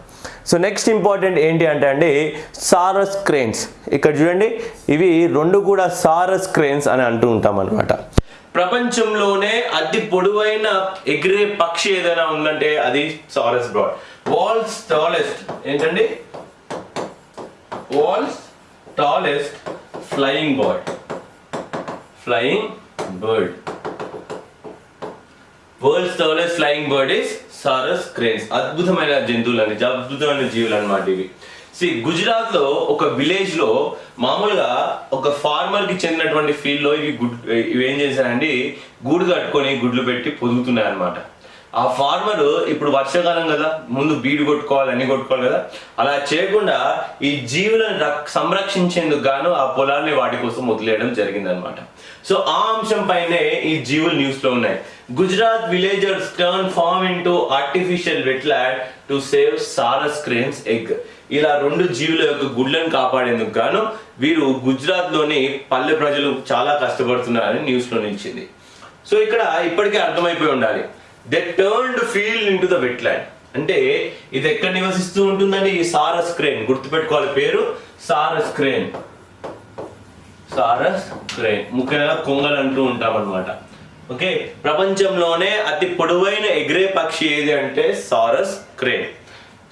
సో నెక్స్ట్ ఇంపార్టెంట్ ఏంటి అంటే అండి సారస్ క్రేన్స్ ఇక్కడ చూడండి ఇవి రెండు కూడా సారస్ క్రేన్స్ అని అంటూ ఉంటాం అనమాట ప్రపంచంలోనే అతి పొడవైన ఎగిరే పక్షి ఏదైనా ఉందంటే అది సారస్ బ్రాడ్ వాల్స్ టాలెస్ట్ ఏంటండి? World's tallest flying bird flying bird world's tallest flying bird is sarus cranes అద్భుతమైన జంతువులు అండి అద్భుతమైన జీవులు అనమాట ఇవి. సి గుజరాత్లో ఒక విలేజ్లో మామూలుగా ఒక ఫార్మర్కి చెందినటువంటి ఫీల్డ్లో ఇవి గుడ్ ఇవి ఏం చేశారండి? గూడు కట్టుకొని గుడ్లు పెట్టి పొదుగుతున్నాయి అన్నమాట ఆ ఫార్మర్ ఇప్పుడు వర్షాకాలం కదా ముందు బీడు కొట్టుకోవాలి అన్ని కొట్టుకోవాలి కదా అలా చేయకుండా ఈ జీవులను రక్- సంరక్షించేందుకు గాను ఆ పొలాన్ని వాటి కోసం వదిలేయడం జరిగిందనమాట సో ఆ అంశం పైనే ఈ జీవులు న్యూస్లో ఉన్నాయి. Gujarat villagers turn farm into artificial wetland to save sarus cranes egg ఇలా రెండు జీవుల యొక్క గుడ్లను కాపాడేందుకు గాను వీరు గుజరాత్లోని పల్లె ప్రజలు చాలా కష్టపడుతున్నారని న్యూస్లో నిలిచింది. సో ఇక్కడ ఇప్పటికే అర్థమైపోయి ఉండాలి. They turned field into the wetland అంటే ఇది ఎక్కడ నివసిస్తూ ఉంటుందని ఈ సారస్ క్రేన్ గుర్తుపెట్టుకోవాలి పేరు. సారస్ క్రేన్ సారస్ క్రేన్ ముఖ్యంగా కొంగలు అంటూ ఉంటాం అనమాట ఓకే? ప్రపంచంలోనే అతి పొడవైన ఎగిరే పక్షి ఏది అంటే సారస్ క్రేన్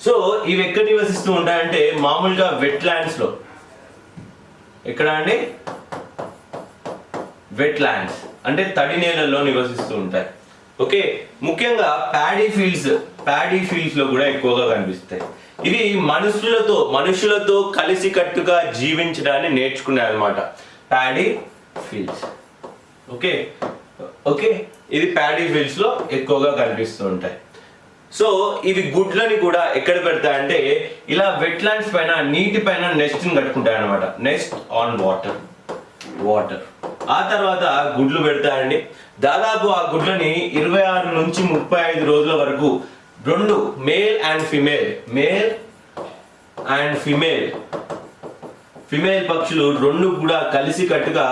సో ఇవి ఎక్కడ నివసిస్తూ ఉంటాయంటే మామూలుగా వెట్లో ఎక్కడ అండి? వెట్ ల్యాండ్స్ అంటే తడి నేలల్లో నివసిస్తూ ఉంటాయి. ఓకే? ముఖ్యంగా ప్యాడీ ఫీల్డ్స్ ప్యాడీ ఫీల్డ్స్లో కూడా ఎక్కువగా కనిపిస్తాయి. ఇవి మనుషులతో మనుషులతో కలిసి కట్టుగా జీవించడాన్ని నేర్చుకున్నాయి అనమాట ప్యాడీ ఫీల్డ్స్ ఓకే? ఓకే? ఇది ప్యాడీ ఫీల్డ్స్లో ఎక్కువగా కనిపిస్తూ ఉంటాయి. సో ఇవి గుడ్లని కూడా ఎక్కడ పెడతాయంటే ఇలా వెట్లాండ్స్ పైన నీటి పైన నెస్ట్ కట్టుకుంటాయి అనమాట నెస్ట్ ఆన్ వాటర్. వాటర్. ఆ తర్వాత గుడ్లు పెడతాయండి. దాదాపు ఆ గుడ్లని ఇరవై ఆరు నుంచి ముప్పై ఐదు రోజుల వరకు రెండు male and female male and female female పక్షులు రెండు కూడా కలిసి కట్టుగా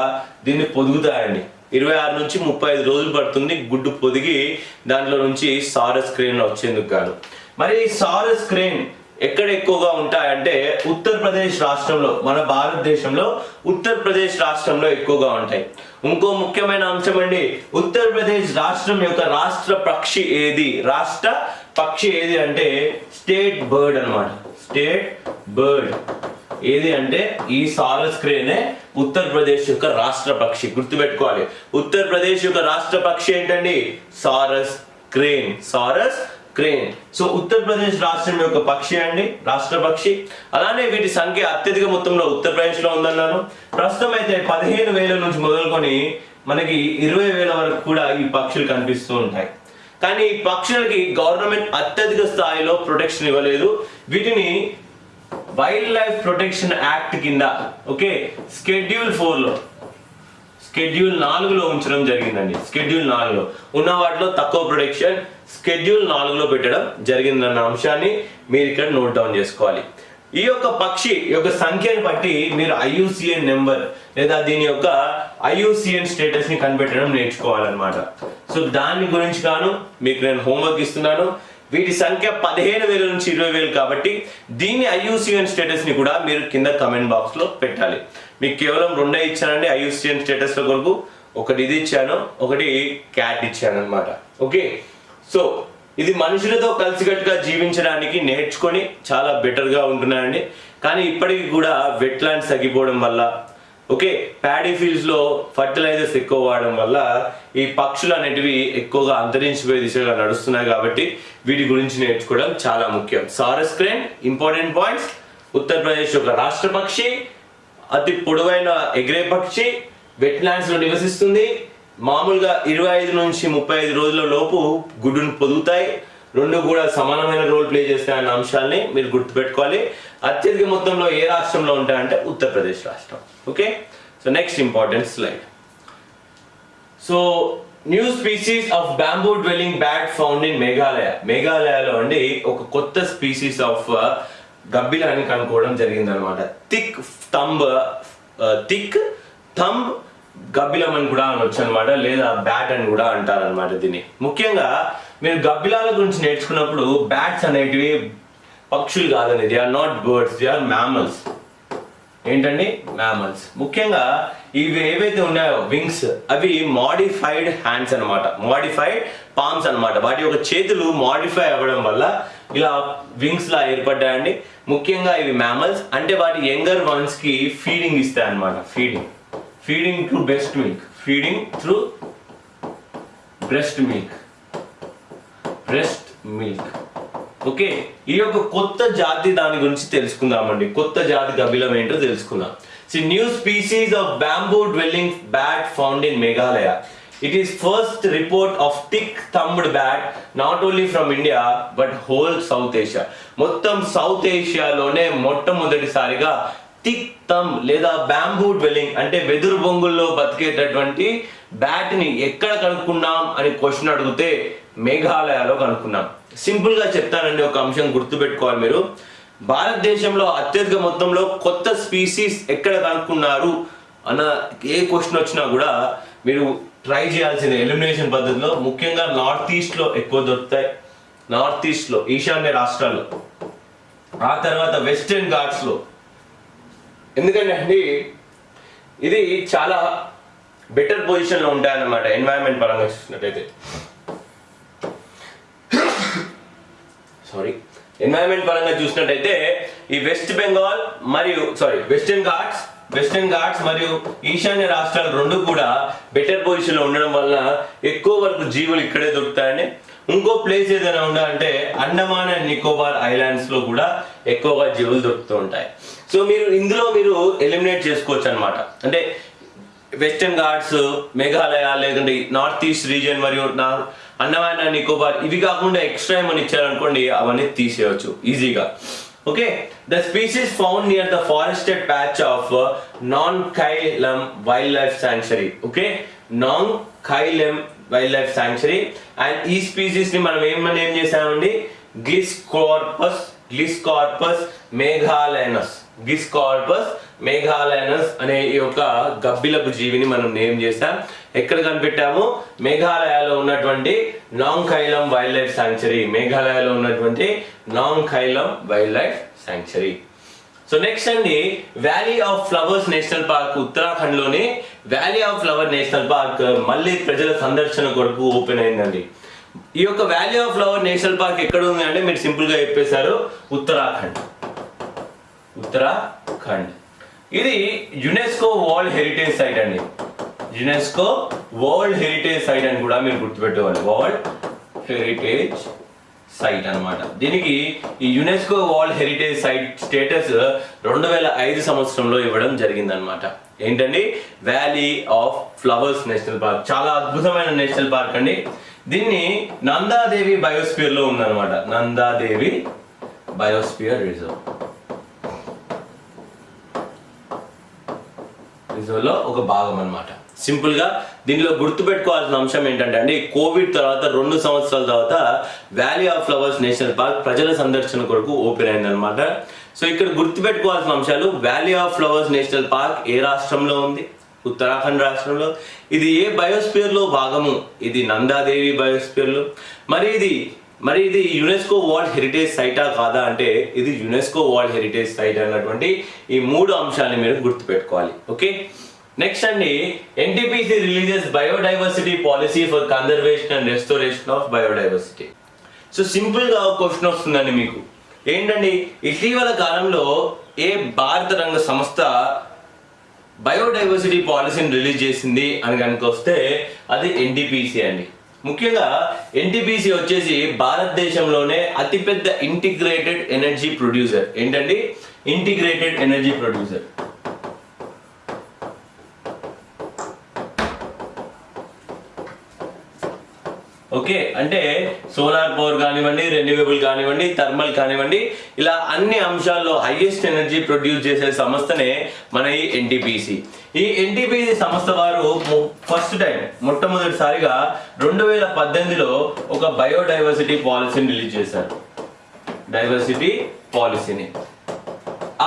దీన్ని పొదుగుతాయండి. ఇరవై ఆరు నుంచి ముప్పై ఐదు రోజులు పడుతుంది గుడ్డు పొదిగి దాంట్లో నుంచి సారస్ క్రేన్ వచ్చేందుకు కాదు మరి ఈ సారస్ క్రేన్ ఎక్కడ ఎక్కువగా ఉంటాయంటే ఉత్తరప్రదేశ్ రాష్ట్రంలో మన భారతదేశంలో ఉత్తరప్రదేశ్ రాష్ట్రంలో ఎక్కువగా ఉంటాయి. ఇంకో ముఖ్యమైన అంశం అండి ఉత్తరప్రదేశ్ రాష్ట్రం యొక్క రాష్ట్ర పక్షి ఏది? రాష్ట్ర పక్షి ఏది అంటే స్టేట్ బర్డ్ అన్నమాట. State bird. ఏది అంటే ఈ సారస్ క్రేనే ఉత్తరప్రదేశ్ యొక్క రాష్ట్ర పక్షి. గుర్తుపెట్టుకోవాలి. ఉత్తరప్రదేశ్ యొక్క రాష్ట్ర పక్షి ఏంటండి? Sarus crane sarus crane so Uttar Pradesh రాష్ట్రం యొక్క పక్షి అండి? రాష్ట్ర పక్షి. అలానే వీటి సంఖ్య అత్యధిక మొత్తంలో ఉత్తరప్రదేశ్లో ఉందన్నాను. ప్రస్తుతం అయితే పదిహేను వేల నుంచి మొదలుకొని మనకి ఇరవై వేల వరకు కూడా ఈ పక్షులు కనిపిస్తూ ఉంటాయి. కానీ ఈ పక్షులకి గవర్నమెంట్ అత్యధిక స్థాయిలో ప్రొటెక్షన్ ఇవ్వలేదు. వీటిని వైల్డ్ లైఫ్ ప్రొటెక్షన్ యాక్ట్ కింద ఓకే స్కెడ్యూల్ ఫోర్లో స్కెడ్యూల్ నాలుగులో ఉంచడం జరిగిందండి. స్కెడ్యూల్ నాలుగులో. ఉన్న వాటిలో తక్కువ ప్రొటెక్షన్ స్కెడ్యూల్ నాలుగులో పెట్టడం జరిగిందన్న అంశాన్ని మీరు ఇక్కడ నోట్ డౌన్ చేసుకోవాలి. ఈ యొక్క పక్షి యొక్క సంఖ్యను బట్టి మీరు ఐయుసిఎన్ నెంబర్ లేదా దీని యొక్క ఐయుసిఎన్ స్టేటస్ని కనిపెట్టడం నేర్చుకోవాలన్నమాట. సో దాని గురించి గాను మీకు నేను హోంవర్క్ ఇస్తున్నాను. వీటి సంఖ్య పదిహేను వేల నుంచి ఇరవై వేలు కాబట్టి దీని ఐయుసిఎన్ స్టేటస్ని కూడా మీరు కింద కమెంట్ బాక్స్లో పెట్టాలి. మీకు కేవలం రెండే ఇచ్చానండి ఐయుసిఎన్ స్టేటస్లో కొరకు ఒకటి ఇది ఇచ్చాను ఒకటి క్యాట్ ఇచ్చాను అనమాట ఓకే? సో ఇది మనుషులతో కలిసికట్టుగా జీవించడానికి నేర్చుకొని చాలా బెటర్గా ఉంటున్నాయండి కానీ ఇప్పటికి కూడా వెట్లాండ్స్ తగ్గిపోవడం వల్ల ఓకే ప్యాడీ ఫీల్డ్స్లో ఫర్టిలైజర్స్ ఎక్కువ వాడడం వల్ల ఈ పక్షులు అనేటివి ఎక్కువగా అంతరించిపోయే దిశగా నడుస్తున్నాయి కాబట్టి వీటి గురించి నేర్చుకోవడం చాలా ముఖ్యం. Sarus crane important points Uttar Pradesh యొక్క రాష్ట్ర పక్షి అతి పొడవైన ఎగిరే పక్షి వెట్లాండ్స్లో నివసిస్తుంది. మామూలుగా ఇరవై ఐదు నుంచి ముప్పై ఐదు రోజుల లోపు గుడ్డును పొదుగుతాయి. రెండు కూడా సమానమైన రోల్ ప్లే చేస్తాయన్న అంశాల్ని మీరు గుర్తుపెట్టుకోవాలి. అత్యధిక మొత్తంలో ఏ రాష్ట్రంలో ఉంటాయంటే ఉత్తరప్రదేశ్ రాష్ట్రం. Okay so next important slide so new species of bamboo dwelling bat found in Meghalaya మేఘాలయలో అండి ఒక కొత్త స్పీసీస్ ఆఫ్ uh, గబ్బిలాన్ని కనుక్కోవడం జరిగింది అనమాట థిక్ థంబ్ థిక్ థంబ్ గబ్బిలం అని కూడా అనొచ్చు అనమాట లేదా బ్యాట్ అని కూడా అంటారనమాట దీన్ని. ముఖ్యంగా మీరు గబ్బిలాల గురించి నేర్చుకున్నప్పుడు బ్యాట్స్ అనేటివి పక్షులు కాదండి they are not birds they are mammals ఏంటండి? మ్యామల్స్ ముఖ్యంగా ఇవి ఏవైతే ఉన్నాయో వింగ్స్ అవి మాడిఫైడ్ హ్యాండ్స్ అన్నమాట. మాడిఫైడ్ పామ్స్ అన్నమాట. వాటి యొక్క చేతులు మాడిఫై అవ్వడం వల్ల ఇలా వింగ్స్ లా ఏర్పడ్డాయండి. ముఖ్యంగా ఇవి మ్యామల్స్ అంటే వాటి యంగర్ వన్స్కి ఫీడింగ్ ఇస్తాయి అన్నమాట feeding feeding through best milk feeding through breast milk breast milk. Okay ఈ యొక్క కొత్త జాతి దాని గురించి తెలుసుకుందామండి. కొత్త జాతి గబిలం ఏంటో తెలుసుకుందాం. See new species of bamboo dwelling bat found in Meghalaya it is first report of thick thumbed bat not only from India but whole South Asia మొత్తం సౌత్ ఏషియాలోనే మొట్టమొదటిసారిగా థిక్ థమ్ లేదా బ్యాంబూ డ్వెల్లింగ్ అంటే వెదురు బొంగుల్లో బతికేటటువంటి బ్యాట్ని ఎక్కడ కనుక్కున్నాం అని question అడిగితే మేఘాలయలో కనుక్కున్నాం. సింపుల్గా చెప్తానండి ఒక అంశం గుర్తుపెట్టుకోవాలి మీరు. భారతదేశంలో అత్యధిక మొత్తంలో కొత్త స్పీసీస్ ఎక్కడ కనుక్కున్నారు అన్న ఏ క్వశ్చన్ వచ్చినా కూడా మీరు ట్రై చేయాల్సిన ఎలిమినేషన్ పద్ధతిలో ముఖ్యంగా నార్త్ ఈస్ట్లో ఎక్కువ దొరుకుతాయి. నార్త్ ఈస్ట్లో ఈశాన్య రాష్ట్రాల్లో. ఆ తర్వాత వెస్టర్న్ ఘాట్స్లో ఎందుకంటే అండి ఇది చాలా బెటర్ పొజిషన్లో ఉంటాయన్నమాట ఎన్వైరన్మెంట్ పరంగా చూసినట్టయితే. సారీ ఎన్వైరన్మెంట్ పరంగా చూసినట్టయితే ఈ వెస్ట్ బెంగాల్ మరియు సారీ వెస్టర్న్ ఘాట్స్ వెస్టర్న్ ఘాట్స్ మరియు ఈశాన్య రాష్ట్రాలు రెండు కూడా బెటర్ పొజిషన్లో ఉండడం వల్ల ఎక్కువ వరకు జీవులు ఇక్కడే దొరుకుతాయని. ఇంకో ప్లేస్ ఏదైనా ఉండాలంటే అండమాన్ అండ్ నికోబార్ ఐలాండ్స్లో కూడా ఎక్కువగా జీవులు దొరుకుతూ ఉంటాయి. సో మీరు ఇందులో మీరు ఎలిమినేట్ చేసుకోవచ్చు అనమాట అంటే వెస్టర్న్ ఘాట్స్ మేఘాలయ లేదంటే నార్త్ ఈస్ట్ రీజియన్ మరియు నార్త్ అండమాన్ అండ్ నికోబార్ ఇవి కాకుండా ఎక్స్ట్రా ఏమైనా ఇచ్చారనుకోండి అవన్నీ తీసేయవచ్చు ఈజీగా okay the species found near the forested patch of Nongkhyllem wildlife sanctuary okay Nongkhyllem wildlife sanctuary and ఈ స్పీసీస్ని మనం ఏమని ఏం చేసామండి గ్లిస్కార్పస్ గ్లిస్కార్పస్ మేఘాలయనస్ గిస్కార్పస్ మేఘాలయనస్ అనే ఈ యొక్క గబ్బిలపు జీవిని మనం నేమ్ చేసాం ఎక్కడ కనిపెట్టాము? మేఘాలయలో ఉన్నటువంటి Nongkhyllem wild life sanctuary. మేఘాలయలో ఉన్నటువంటి Nongkhyllem wildlife sanctuary. So next అండి valley of flowers national park ఉత్తరాఖండ్లోని valley of flower national park మళ్ళీ ప్రజల సందర్శన కొరకు ఓపెన్ అయిందండి. ఈ యొక్క valley of flower national park ఎక్కడ ఉంది అంటే మీరు సింపుల్గా చెప్పేశారు ఉత్తరాఖండ్. ఉత్తరాఖండ్. ఇది యునెస్కో వరల్డ్ హెరిటేజ్ సైట్ అండి. యునెస్కో వరల్డ్ హెరిటేజ్ సైట్ అని కూడా మీరు గుర్తుపెట్టుకోవాలి. వరల్డ్ హెరిటేజ్ సైట్ అన్నమాట. దీనికి ఈ UNESCO world heritage site status రెండు వేల ఐదు సంవత్సరంలో ఇవ్వడం జరిగిందనమాట ఏంటండి? Valley of flowers national park. చాలా అద్భుతమైన నేషనల్ పార్క్ అండి. దీన్ని నందాదేవి బయోస్పియర్లో ఉందన్నమాట. Nanda Devi biosphere reserve. రిజర్వ్ ఒక భాగం అనమాట సింపుల్గా దీనిలో గుర్తుపెట్టుకోవాల్సిన అంశం ఏంటంటే అండి కోవిడ్ తర్వాత రెండు సంవత్సరాల తర్వాత valley of flowers national park ప్రజల సందర్శన కొరకు ఓపెన్ అయిందనమాట సో ఇక్కడ గుర్తుపెట్టుకోవాల్సిన అంశాలు valley of flowers national park ఏ రాష్ట్రంలో ఉంది? ఉత్తరాఖండ్ రాష్ట్రంలో. ఇది ఏ బయోస్పియర్లో భాగము? ఇది నందాదేవి బయోస్పియర్లో మరి ఇది మరి ఇది యునెస్కో వరల్డ్ హెరిటేజ్ సైటా కాదా అంటే ఇది యునెస్కో వరల్డ్ హెరిటేజ్ సైట్ అన్నటువంటి ఈ మూడు అంశాలని మీరు గుర్తుపెట్టుకోవాలి ఓకే? నెక్స్ట్ అండి NTPC releases biodiversity policy for conservation and restoration of biodiversity so సింపుల్గా ఒక క్వశ్చన్ వస్తుందండి మీకు. ఏంటండి ఇటీవల కాలంలో ఏ భారత రంగ సంస్థ బయోడైవర్సిటీ పాలసీని రిలీజ్ చేసింది అని కనుక వస్తే అది ఎన్టీపీసీ అండి. ముఖ్యంగా ఎన్టీపీసీ వచ్చేసి భారతదేశంలోనే అతిపెద్ద ఇంటిగ్రేటెడ్ ఎనర్జీ ప్రొడ్యూసర్. ఏంటండి? Integrated energy producer. ఓకే అంటే సోలార్ పవర్ కానివ్వండి రెన్యూవబుల్ కానివ్వండి థర్మల్ కానివ్వండి ఇలా అన్ని అంశాల్లో హైయెస్ట్ ఎనర్జీ ప్రొడ్యూస్ చేసే సంస్థనే మన ఈ ఎన్టీపీసీ ఈ ఎన్టీపీసీ సంస్థ వారు ఫస్ట్ టైం మొట్టమొదటిసారిగా రెండు వేల పద్దెనిమిదిలో ఒక బయోడైవర్సిటీ పాలసీని రిలీజ్ చేశారు. డైవర్సిటీ పాలసీని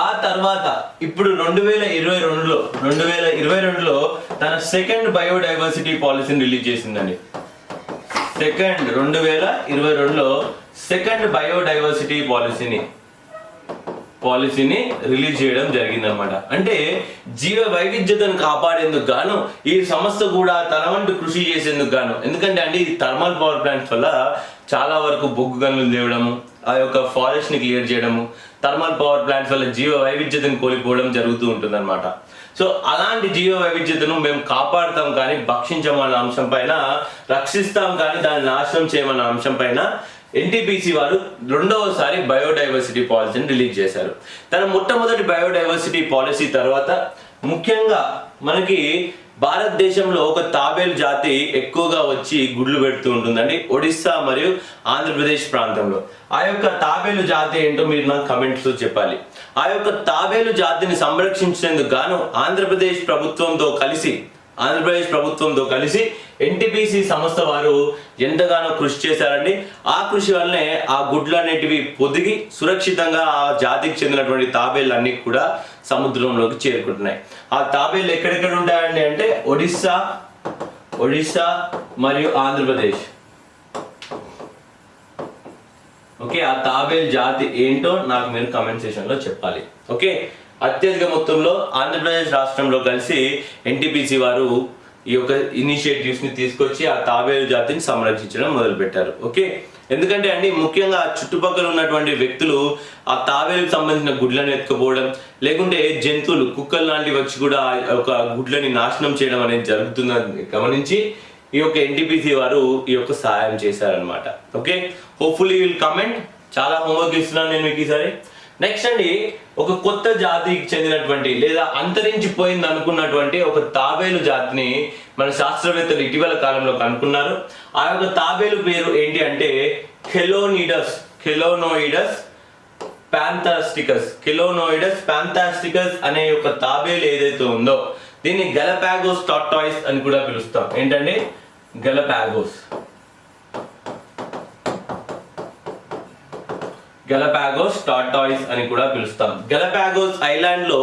ఆ తర్వాత ఇప్పుడు రెండు వేల ఇరవై రెండులో రెండు వేల ఇరవై రెండులో తన సెకండ్ బయోడైవర్సిటీ పాలసీని రిలీజ్ చేసిందండి. సెకండ్ రెండు వేల ఇరవై రెండులో సెకండ్ బయోడైవర్సిటీ పాలసీని పాలసీని రిలీజ్ చేయడం జరిగిందనమాట అంటే జీవ వైవిధ్యతను కాపాడేందుకు గాను ఈ సంస్థ కూడా తన వంటి కృషి చేసేందుకు గాను. ఎందుకంటే అండి ఈ థర్మల్ పవర్ ప్లాంట్స్ వల్ల చాలా వరకు బొగ్గు గనులు తేవడము ఆ యొక్క ఫారెస్ట్ని క్లియర్ చేయడము థర్మల్ పవర్ ప్లాంట్స్ వల్ల జీవ వైవిధ్యతను కోల్పోవడం జరుగుతూ ఉంటుంది సో అలాంటి జీవ వైవిధ్యతను మేము కాపాడుతాం కానీ భక్షించమన్న అంశం పైన రక్షిస్తాం కానీ దాన్ని నాశనం చేయమన్న అంశం పైన ఎన్టీపీసీ వారు రెండవసారి బయోడైవర్సిటీ పాలసీని రిలీజ్ చేశారు. తన మొట్టమొదటి బయోడైవర్సిటీ పాలసీ తర్వాత ముఖ్యంగా మనకి భారతదేశంలో ఒక తాబేలు జాతి ఎక్కువగా వచ్చి గుడ్లు పెడుతూ ఉంటుందండి. ఒడిస్సా మరియు ఆంధ్రప్రదేశ్ ప్రాంతంలో. ఆ యొక్క తాబేలు జాతి ఏంటో మీరు నాకు కమెంట్స్లో చెప్పాలి. ఆ యొక్క తాబేలు జాతిని సంరక్షించేందుకు గాను ఆంధ్రప్రదేశ్ ప్రభుత్వంతో కలిసి ఆంధ్రప్రదేశ్ ప్రభుత్వంతో కలిసి ఎన్టీపీసీ సంస్థ వారు ఎంతగానో కృషి చేశారండి. ఆ కృషి వల్లనే ఆ గుడ్లు అనేటివి పొదిగి సురక్షితంగా ఆ జాతికి చెందినటువంటి తాబేళ్ళు అన్నీ కూడా సముద్రంలోకి చేరుకుంటున్నాయి. ఆ తాబేళ్ళు ఎక్కడెక్కడ ఉంటాయండి అంటే ఒడిస్సా ఒడిస్సా మరియు ఆంధ్రప్రదేశ్. ఓకే ఆ తాబేల్ జాతి ఏంటో నాకు మీరు కమెంట్ సెషన్లో చెప్పాలి. ఓకే అత్యధిక మొత్తంలో ఆంధ్రప్రదేశ్ రాష్ట్రంలో కలిసి ఎన్టీపీసీ వారు ఈ యొక్క ఇనిషియేటివ్స్ని తీసుకొచ్చి ఆ తాబేలు జాతిని సంరక్షించడం మొదలుపెట్టారు. ఓకే ఎందుకంటే అండి ముఖ్యంగా చుట్టుపక్కల ఉన్నటువంటి వ్యక్తులు ఆ తాబేలుకు సంబంధించిన గుడ్లను ఎత్తుకుపోవడం లేకుంటే జంతువులు కుక్కలు లాంటివి వచ్చి కూడా ఒక గుడ్లని నాశనం చేయడం అనేది జరుగుతుందని గమనించి ఈ యొక్క ఎన్టీపీసీ వారు ఈ యొక్క సహాయం చేశారనమాట ఓకే హోప్ఫుల్లీ విల్ కమెంట్ చాలా హోంవర్క్ ఇస్తున్నాను నేను మీకు ఈసారి. నెక్స్ట్ అండి ఒక కొత్త జాతికి చెందినటువంటి లేదా అంతరించిపోయింది అనుకున్నటువంటి ఒక తాబేలు జాతిని మన శాస్త్రవేత్తలు ఇటీవల కాలంలో కనుక్కున్నారు ఆ యొక్క తాబేలు పేరు ఏంటి అంటే కెలోనిడస్ కెలోనోయిడస్ ప్యాంథాస్టికస్ కెలోనోయిడస్ ప్యాంథాస్టికస్ అనే యొక్క తాబేలు ఏదైతే ఉందో దీన్ని గలపాగోస్ టాటాయిస్ అని కూడా పిలుస్తాం. ఏంటంటే గెలపాగోస్ గెలపాగోస్ టాటాయిస్ అని కూడా పిలుస్తాం. గెలపాగోస్ ఐలాండ్లో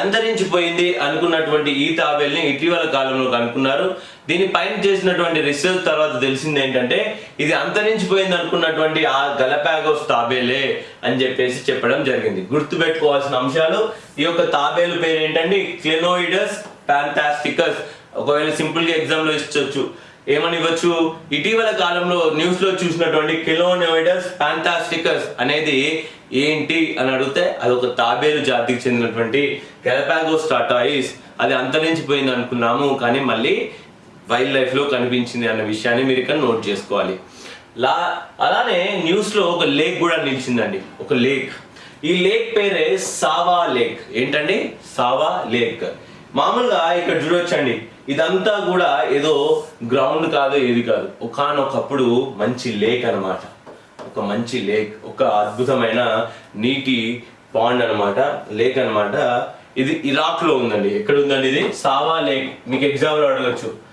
అంతరించిపోయింది అనుకున్నటువంటి ఈ తాబేల్ని ఇటీవల కాలంలో కనుక్కున్నారు. దీని పైన చేసినటువంటి రీసెర్చ్ తర్వాత తెలిసింది ఏంటంటే ఇది అంతరించిపోయింది అనుకున్నటువంటి ఆ గలపాగోస్ తాబేలే అని చెప్పేసి చెప్పడం జరిగింది. గుర్తుపెట్టుకోవాల్సిన అంశాలు ఈ యొక్క తాబేలు పేరు ఏంటంటే క్లెనోయిడస్ ఫ్యాంటాస్టికస్ ఒకవేళ సింపుల్గా ఎగ్జామ్లో ఇచ్చొచ్చు. ఏమని ఇవ్వచ్చు? ఇటీవల కాలంలో న్యూస్లో చూసినటువంటి కిలోనోయిడస్ ఫ్యాంటాస్టికస్ అనేది ఏంటి అని అడిగితే అది ఒక తాబేలు జాతికి చెందినటువంటి గెలపాగోస్ టాటాయిస్ అది అంతరించిపోయింది అనుకున్నాము. కానీ మళ్ళీ వైల్డ్ లైఫ్లో కనిపించింది అన్న విషయాన్ని మీరు ఇక్కడ నోట్ చేసుకోవాలి. లా అలానే న్యూస్లో ఒక లేక్ కూడా నిలిచిందండి. ఒక లేక్. ఈ లేక్ పేరే సావా లేక్. ఏంటండి? Sawa lake. మామూలుగా ఇక్కడ చూడొచ్చండి. ఇదంతా కూడా ఏదో గ్రౌండ్ కాదు ఏది కాదు. ఒకనొకప్పుడు మంచి లేక్ అన్నమాట. ఒక మంచి లేక్ ఒక అద్భుతమైన నీటి పాండ్ అన్నమాట లేక్ అన్నమాట. ఇది ఇరాక్లో ఉందండి. ఎక్కడ ఉందండి ఇది? Sawa lake. మీకు ఎగ్జామ్లో అడగచ్చు.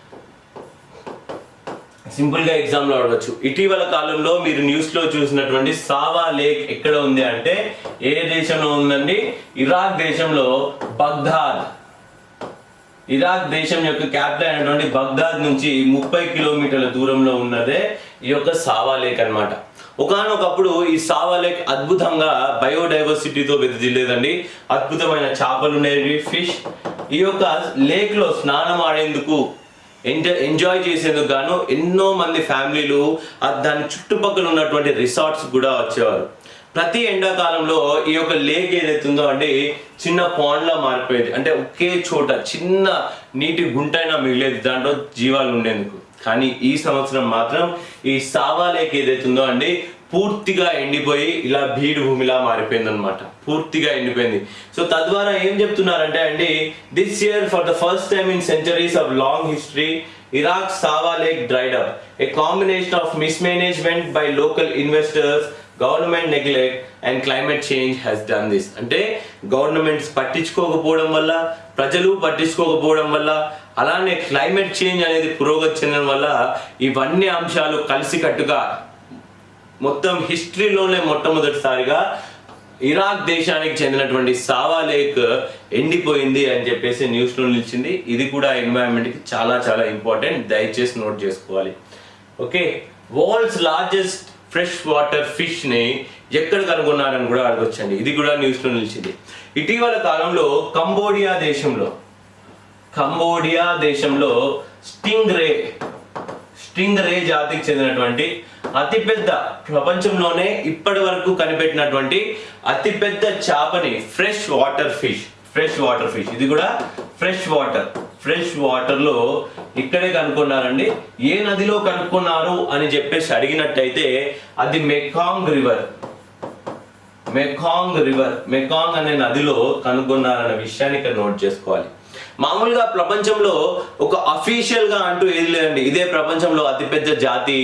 సింపుల్గా ఎగ్జామ్లో అడగచ్చు. ఇటీవల కాలంలో మీరు న్యూస్లో చూసినటువంటి సావా లేక్ ఎక్కడ ఉంది అంటే ఏ దేశంలో ఉందండి? ఇరాక్ దేశంలో బగ్దాద్. ఇరాక్ దేశం యొక్క క్యాపిటల్ అయినటువంటి బగ్దాద్ నుంచి ముప్పై కిలోమీటర్ల దూరంలో ఉన్నదే ఈ యొక్క సావా లేక్ అనమాట ఒకనొకప్పుడు ఈ సావా లేక్ అద్భుతంగా బయోడైవర్సిటీతో వెదజిల్లేదండి అద్భుతమైన చేపలు ఉండేవి ఫిష్. ఈ యొక్క లేక్లో స్నానం ఆడేందుకు ఎంజాయ్ ఎంజాయ్ చేసేందుకు గాను ఎన్నో మంది ఫ్యామిలీలు దాని చుట్టుపక్కల ఉన్నటువంటి రిసార్ట్స్ కూడా వచ్చేవారు. ప్రతి ఎండాకాలంలో ఈ యొక్క లేక్ ఏదైతుందో అండి చిన్న పాండ్లా లా మారిపోయేది. అంటే ఒకే చోట చిన్న నీటి గుంటైనా మిగిలేదు. దాంట్లో జీవాలు ఉండేందుకు. కానీ ఈ సంవత్సరం మాత్రం ఈ సావా లేక్ ఏదైతుందో అండి పూర్తిగా ఎండిపోయి ఇలా బీడు భూమిలా మారిపోయింది అనమాట పూర్తిగా ఎండిపోయింది. సో తద్వారా ఏం చెప్తున్నారంటే అండి this year for the first time in centuries of long history Iraq Sawa lake dried up a combination of mismanagement by local investors government neglect and climate change has done this. అంటే governments పట్టించుకోకపోవడం వల్ల ప్రజలు పట్టించుకోకపోవడం వల్ల అలానే climate change అనేది పురోగతి చెందడం వల్ల ఇవన్నీ అంశాలు కలిసికట్టుగా మొత్తం హిస్టరీలోనే మొట్టమొదటిసారిగా ఇరాక్ దేశానికి చెందినటువంటి సావా లేక్ ఎండిపోయింది అని చెప్పేసి న్యూస్లో నిలిచింది. ఇది కూడా ఎన్వైరన్మెంట్కి చాలా చాలా ఇంపార్టెంట్. దయచేసి నోట్ చేసుకోవాలి. Okay. World's largest fresh water ఫిష్ని ఎక్కడ కనుగొన్నారని కూడా అడగొచ్చండి. ఇది కూడా న్యూస్లో నిలిచింది. ఇటీవల కాలంలో కంబోడియా దేశంలో కంబోడియా దేశంలో స్టింగ్ రే స్టింగ్ రే జాతికి చెందినటువంటి అతిపెద్ద ప్రపంచంలోనే ఇప్పటి వరకు కనిపెట్టినటువంటి అతిపెద్ద చేపని fresh water fish fresh water fish. ఇది కూడా ఫ్రెష్ వాటర్. ఫ్రెష్ వాటర్లో ఇక్కడే కనుక్కున్నారండి. ఏ నదిలో కనుక్కున్నారు అని చెప్పేసి అడిగినట్టయితే అది Mekong river. Mekong river. Mekong అనే నదిలో కనుగొన్నారన్న విషయాన్ని ఇక్కడ నోట్ చేసుకోవాలి. మామూలుగా ప్రపంచంలో ఒక అఫీషియల్గా అంటూ ఏది లేదండి. ఇదే ప్రపంచంలో అతిపెద్ద జాతి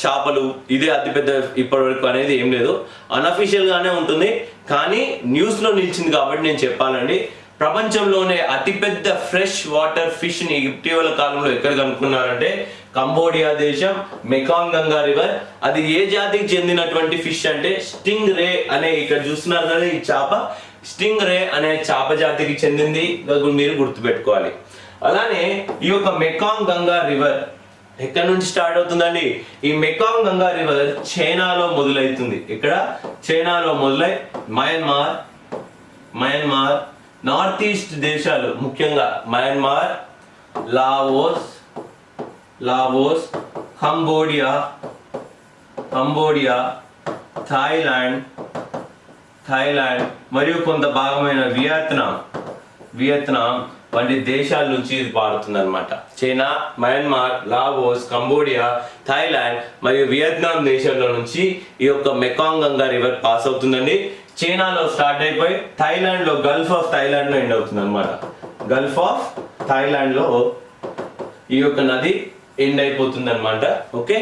చేపలు ఇదే అతిపెద్ద ఇప్పటి వరకు అనేది ఏం లేదు. అన్అఫీషియల్ గానే ఉంటుంది. కానీ న్యూస్లో నిలిచింది కాబట్టి నేను చెప్పాలండి. ప్రపంచంలోనే అతిపెద్ద ఫ్రెష్ వాటర్ ఫిష్ని ఇటీవల కాలంలో ఎక్కడ కనుక్కున్నారంటే కంబోడియా దేశం మెకాంగ్ గంగా రివర్. అది ఏ జాతికి చెందినటువంటి ఫిష్ అంటే స్టింగ్ రే అనే ఇక్కడ చూస్తున్నారు కదా ఈ చేప. స్టింగ్ రే అనే చేప జాతికి చెందింది. మీరు గుర్తుపెట్టుకోవాలి. అలానే ఈ యొక్క మెకాంగ్ గంగా రివర్ ఎక్కడ నుంచి స్టార్ట్ అవుతుందండి? ఈ మెకాంగ్ గంగా రివర్ చైనాలో మొదలవుతుంది. ఇక్కడ చైనాలో మొదలై మయన్మార్. మయన్మార్. నార్త్ ఈస్ట్ దేశాలు ముఖ్యంగా Myanmar Laos Laos Cambodia Cambodia Thailand Thailand మరియు కొంత భాగమైన వియత్నాం. వియత్నాం వంటి దేశాల నుంచి ఇది పారుతుంది China Myanmar Laos Cambodia Thailand మరియు వియత్నాం దేశాల నుంచి ఈ యొక్క మెకాంగ్ గంగా రివర్ పాస్ అవుతుందండి. చైనాలో స్టార్ట్ అయిపోయి థాయిలాండ్లో గల్ఫ్ ఆఫ్ థాయిలాండ్లో ఎండ్ అవుతుంది అనమాట గల్ఫ్ ఆఫ్ థాయిలాండ్లో ఈ యొక్క నది ఎండ్ అయిపోతుంది అనమాట ఓకే?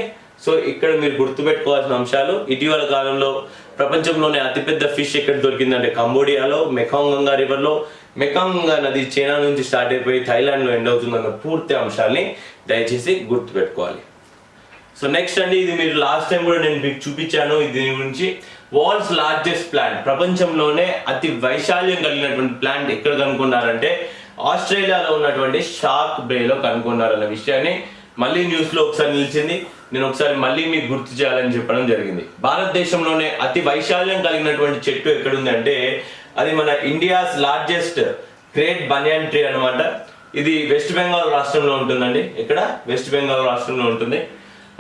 సో ఇక్కడ మీరు గుర్తుపెట్టుకోవాల్సిన అంశాలు ఇటీవల కాలంలో ప్రపంచంలోనే అతిపెద్ద ఫిష్ ఎక్కడ దొరికిందంటే కంబోడియాలో మెకాంగ్ గంగా రివర్లో మెకాంగ్ గంగా నది చైనా నుంచి స్టార్ట్ అయిపోయి థాయిలాండ్లో ఎండ్ అవుతుందన్న పూర్తి అంశాల్ని దయచేసి గుర్తుపెట్టుకోవాలి. సో నెక్స్ట్ అండి ఇది మీరు లాస్ట్ టైం కూడా నేను మీకు చూపించాను దీని గురించి వరల్డ్స్ లార్జెస్ట్ ప్లాంట్ ప్రపంచంలోనే అతి వైశాల్యం కలిగినటువంటి ప్లాంట్ ఎక్కడ కనుక్కున్నారంటే ఆస్ట్రేలియాలో ఉన్నటువంటి షార్క్ బేలో కనుక్కున్నారన్న విషయాన్ని మళ్ళీ న్యూస్లో ఒకసారి నిలిచింది. నేను ఒకసారి మళ్ళీ మీకు గుర్తు చేయాలని చెప్పడం జరిగింది. భారతదేశంలోనే అతి వైశాల్యం కలిగినటువంటి చెట్టు ఎక్కడుంది అంటే అది మన India's largest great banyan tree అన్నమాట. ఇది వెస్ట్ బెంగాల్ రాష్ట్రంలో ఉంటుందండి. ఇక్కడ వెస్ట్ బెంగాల్ రాష్ట్రంలో ఉంటుంది.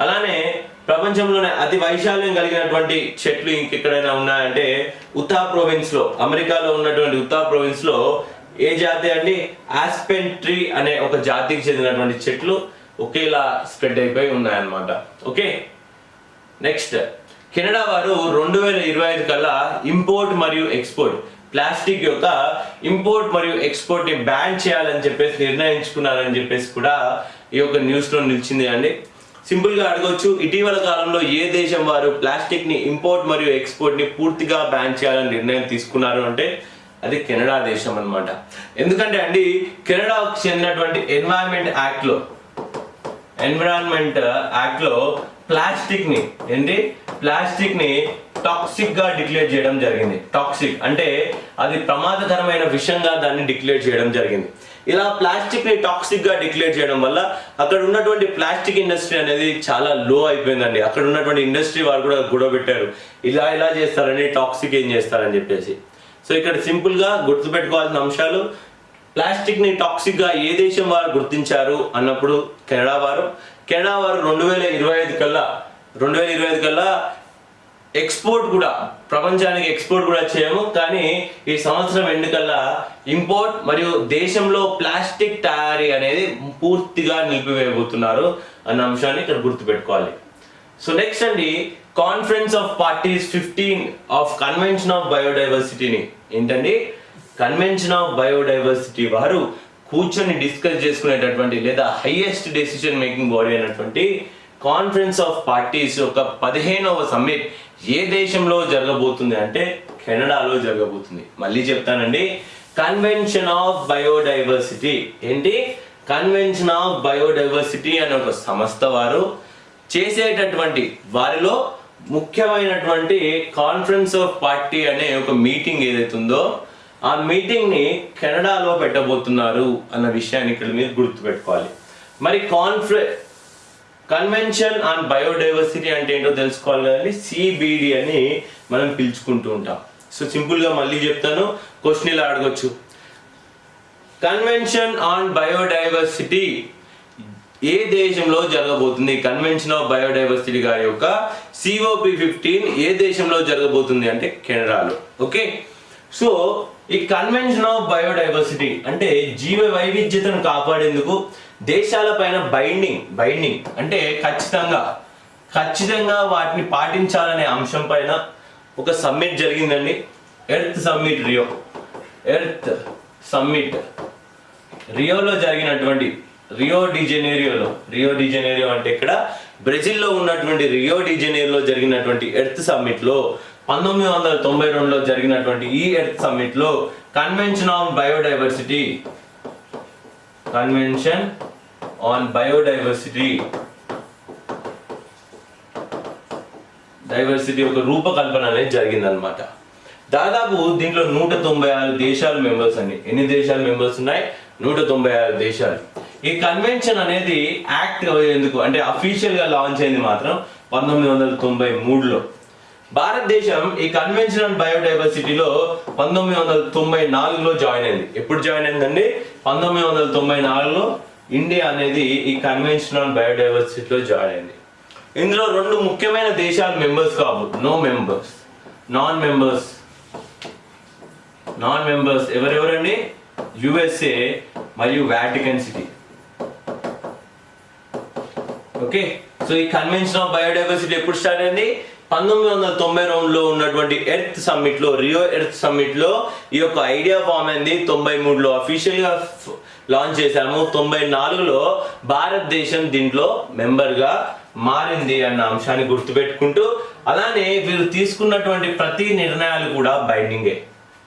అలానే ప్రపంచంలోనే అతి వైశాల్యం కలిగినటువంటి చెట్లు ఇంకెక్కడైనా ఉన్నాయంటే ఉత్తా ప్రొవిన్స్లో అమెరికాలో ఉన్నటువంటి ఉత్తా ప్రొవిన్స్లో ఏ జాతి అండి? ఆస్పెన్ ట్రీ అనే ఒక జాతికి చెందినటువంటి చెట్లు ఒకేలా స్ప్రెడ్ అయిపోయి ఉన్నాయన్నమాట. ఓకే? నెక్స్ట్ కెనడా వారు రెండు వేల ఇరవై ఐదు కల్లా ఇంపోర్ట్ మరియు ఎక్స్పోర్ట్ ప్లాస్టిక్ యొక్క ఇంపోర్ట్ మరియు ఎక్స్పోర్ట్ని బ్యాన్ చేయాలని చెప్పేసి నిర్ణయించుకున్నారని చెప్పేసి కూడా ఈ యొక్క న్యూస్లో నిలిచింది అండి. సింపుల్గా అడగొచ్చు. ఇటీవల కాలంలో ఏ దేశం వారు ప్లాస్టిక్ని ఇంపోర్ట్ మరియు ఎక్స్పోర్ట్ని పూర్తిగా బ్యాన్ చేయాలని నిర్ణయం తీసుకున్నారు అంటే అది కెనడా దేశం అన్నమాట. ఎందుకంటే అండి కెనడాకు చెందినటువంటి ఎన్వైరన్మెంట్ యాక్ట్లో ఎన్విరాన్మెంట్ యాక్ట్లో ప్లాస్టిక్ని ఏంటి? ప్లాస్టిక్ని టాక్సిక్గా డిక్లేర్ చేయడం జరిగింది. టాక్సిక్ అంటే అది ప్రమాదకరమైన విషయంగా దాన్ని డిక్లేర్ చేయడం జరిగింది. ఇలా ప్లాస్టిక్ని టాక్సిక్గా డిక్లేర్ చేయడం వల్ల అక్కడ ఉన్నటువంటి ప్లాస్టిక్ ఇండస్ట్రీ అనేది చాలా లో అయిపోయిందండి. అక్కడ ఉన్నటువంటి ఇండస్ట్రీ వారు కూడా గొడవ పెట్టారు ఇలా ఇలా చేస్తారని టాక్సిక్ ఏం చేస్తారని చెప్పేసి. సో ఇక్కడ సింపుల్గా గుర్తుపెట్టుకోవాల్సిన అంశాలు ప్లాస్టిక్ని టాక్సిక్గా ఏ దేశం వారు గుర్తించారు అన్నప్పుడు కెనడా వారు. కెనడా వారు రెండు వేల ఇరవై ఐదు కల్లా రెండు వేల ఇరవై ఐదు కల్లా ఎక్స్పోర్ట్ కూడా ప్రపంచానికి ఎక్స్పోర్ట్ కూడా చేయము. కానీ ఈ సంవత్సరం ఎన్నికల్లా ఇంపోర్ట్ మరియు దేశంలో ప్లాస్టిక్ తయారీ అనేది పూర్తిగా నిలిపివేయబోతున్నారు అన్న అంశాన్ని ఇక్కడ గుర్తుపెట్టుకోవాలి. సో నెక్స్ట్ అండి conference of parties fifteen of convention of బయోడైవర్సిటీని ఏంటండి? కన్వెన్షన్ ఆఫ్ బయోడైవర్సిటీ వారు కూర్చొని డిస్కస్ చేసుకునేటటువంటి లేదా హైయెస్ట్ డెసిషన్ మేకింగ్ బాడీ అయినటువంటి కాన్ఫరెన్స్ ఆఫ్ పార్టీస్ యొక్క పదిహేనవ సమ్మిట్ ఏ దేశంలో జరగబోతుంది అంటే కెనడాలో జరగబోతుంది. మళ్ళీ చెప్తానండి. కన్వెన్షన్ ఆఫ్ బయోడైవర్సిటీ ఏంటి? కన్వెన్షన్ ఆఫ్ బయోడైవర్సిటీ అనే ఒక సంస్థ వారు చేసేటటువంటి వారిలో ముఖ్యమైనటువంటి కాన్ఫరెన్స్ ఆఫ్ పార్టీ అనే ఒక మీటింగ్ ఏదైతుందో ఉందో ఆ మీటింగ్ని కెనడాలో పెట్టబోతున్నారు అన్న విషయాన్ని ఇక్కడ మీరు గుర్తుపెట్టుకోవాలి. మరి కాన్ఫరెన్స్ కన్వెన్షన్ ఆన్ బయోడైవర్సిటీ అంటే ఏంటో తెలుసుకోవాలి కానీ సిబిడి అని మనం పిలుచుకుంటూ ఉంటాం. సో సింపుల్గా మళ్ళీ చెప్తాను. క్వశ్చన్ ఇలా అడగచ్చు. కన్వెన్షన్ ఆన్ బయోడైవర్సిటీ ఏ దేశంలో జరగబోతుంది? కన్వెన్షన్ ఆఫ్ బయోడైవర్సిటీ గారి యొక్క సిఓపి ఫిఫ్టీన్ ఏ దేశంలో జరగబోతుంది? అంటే కెనడాలో. ఓకే సో ఈ కన్వెన్షన్ ఆఫ్ బయోడైవర్సిటీ అంటే జీవ వైవిధ్యతను కాపాడేందుకు దేశాల పైన బైండింగ్ బైండింగ్ అంటే ఖచ్చితంగా ఖచ్చితంగా వాటిని పాటించాలనే అంశం పైన ఒక సమ్మిట్ జరిగిందండి. Earth summit Rio earth summit రియోలో జరిగినటువంటి రియో డిజెనేరియోలో రియో డిజెనేరియో అంటే ఇక్కడ బ్రెజిల్లో ఉన్నటువంటి రియో డిజెనేరియోలో జరిగినటువంటి ఎర్త్ సమ్మిట్లో పంతొమ్మిది వందల తొంభై రెండులో జరిగినటువంటి ఈ earth సమ్మిట్లో convention on biodiversity convention on biodiversity diversity ఒక రూపకల్పన అనేది జరిగిందనమాట దాదాపు దీంట్లో నూట తొంభై ఆరు దేశాలు మెంబర్స్ అండి. ఎన్ని దేశాలు మెంబర్స్ ఉన్నాయి? నూట తొంభై ఆరు దేశాలు. ఈ కన్వెన్షన్ అనేది యాక్ట్ ఎందుకు అంటే అఫీషియల్గా లాంచ్ అయింది మాత్రం పంతొమ్మిది వందల తొంభై మూడులో. భారతదేశం ఈ కన్వెన్షన్ ఆన్ బయోడైవర్సిటీలో పంతొమ్మిది వందల తొంభై నాలుగులో జాయిన్ అయింది. ఎప్పుడు జాయిన్ అయిందండి? పంతొమ్మిది వందల తొంభై నాలుగులో ఇండియా అనేది ఈ కన్వెన్షన్ ఆన్ బయోడైవర్సిటీలో జాయిన్ అయింది. ఇందులో రెండు ముఖ్యమైన దేశాలు మెంబర్స్ కావు. No members non members non members ఎవరెవరండి? USA మరియు వాటికన్ సిటీ ఓకే సో ఈ కన్వెన్షన్ ఆఫ్ బయోడైవర్సిటీ ఎప్పుడు స్టార్ట్ అయింది? పంతొమ్మిది వందల తొంభై రెండులో ఉన్నటువంటి ఎర్త్ సమ్మిట్లో రియో ఎర్త్ సమ్మిట్లో ఈ యొక్క ఐడియా ఫామ్ అయింది. తొంభై మూడులో అఫీషియల్గా లాంచ్ చేశాము. తొంభై నాలుగులో భారతదేశం దీంట్లో మెంబర్గా మారింది అన్న అంశాన్ని గుర్తుపెట్టుకుంటూ అలానే వీరు తీసుకున్నటువంటి ప్రతి నిర్ణయాలు కూడా బైండింగే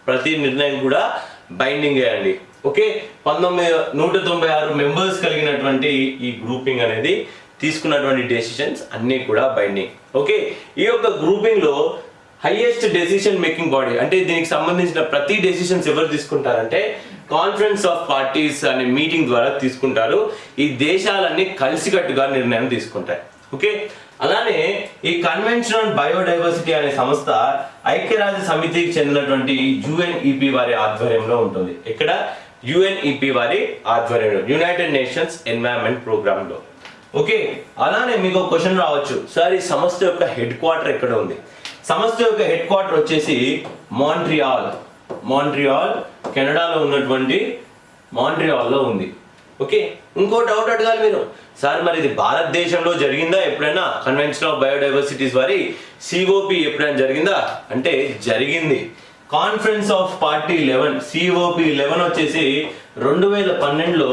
ప్రతి నిర్ణయం కూడా బైండింగే అండి. ఓకే? పంతొమ్మిది నూట తొంభై ఆరు మెంబర్స్ కలిగినటువంటి ఈ గ్రూపింగ్ అనేది తీసుకున్నటువంటి డెసిషన్స్ అన్నీ కూడా బైండింగ్ ఓకే ఈ యొక్క గ్రూపింగ్లో highest highest decision making body అంటే దీనికి సంబంధించిన ప్రతి డెసిషన్స్ ఎవరు తీసుకుంటారంటే కాన్ఫరెన్స్ ఆఫ్ పార్టీస్ అనే మీటింగ్ ద్వారా తీసుకుంటారు. ఈ దేశాలన్నీ కలిసికట్టుగా నిర్ణయం తీసుకుంటాయి. ఓకే అలానే ఈ కన్వెన్షన్ ఆన్ బయోడైవర్సిటీ అనే సంస్థ ఐక్యరాజ్య సమితికి చెందినటువంటి యుఎన్ఈపి వారి ఆధ్వర్యంలో ఉంటుంది. ఇక్కడ యుఎన్ఈపి వారి ఆధ్వర్యంలో యునైటెడ్ నేషన్స్ ఎన్వైరన్మెంట్ ప్రోగ్రాంలో ఓకే అలానే మీకు ఒక క్వశ్చన్ రావచ్చు. సార్ ఈ సంస్థ యొక్క హెడ్ క్వార్టర్ ఎక్కడ ఉంది? సంస్థ యొక్క హెడ్ క్వార్టర్ వచ్చేసి మాంట్రియాల్. మాంట్రియాల్ కెనడాలో ఉన్నటువంటి మాంట్రియాల్లో ఉంది. ఓకే ఇంకో డౌట్ అడగాలి మీరు. సార్ మరి ఇది భారతదేశంలో జరిగిందా? ఎప్పుడైనా కన్వెన్షన్ ఆఫ్ బయోడైవర్సిటీస్ వారి సిఓపి ఎప్పుడైనా జరిగిందా? అంటే జరిగింది. Conference of party eleven COP eleven వచ్చేసి రెండు వేల పన్నెండులో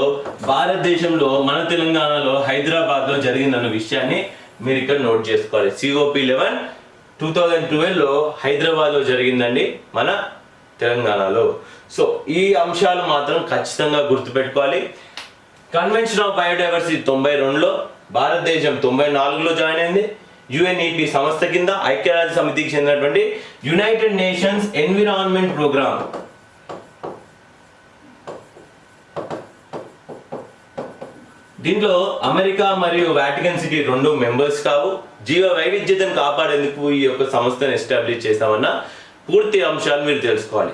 భారతదేశంలో మన తెలంగాణలో హైదరాబాద్లో జరిగిందన్న విషయాన్ని మీరు ఇక్కడ నోట్ చేసుకోవాలి. సిఓపి లెవెన్ టూ థౌజండ్ ట్వెల్వ్లో హైదరాబాద్లో జరిగిందండి మన తెలంగాణలో. సో ఈ అంశాలు మాత్రం ఖచ్చితంగా గుర్తుపెట్టుకోవాలి. కన్వెన్షన్ ఆఫ్ బయోడైవర్సిటీ తొంభై రెండులో భారతదేశం తొంభై నాలుగులో జాయిన్ అయింది. యుఎన్ఈపి సంస్థ కింద ఐక్యరాజ్య సమితికి చెందినటువంటి యునైటెడ్ నేషన్స్ ఎన్విరాన్మెంట్ ప్రోగ్రామ్. దీంట్లో అమెరికా మరియు వాటికన్ సిటీ రెండు మెంబర్స్ కావు. జీవ వైవిధ్యతను కాపాడేందుకు ఈ యొక్క సంస్థను ఎస్టాబ్లిష్ చేస్తామన్న పూర్తి అంశాలు మీరు తెలుసుకోవాలి.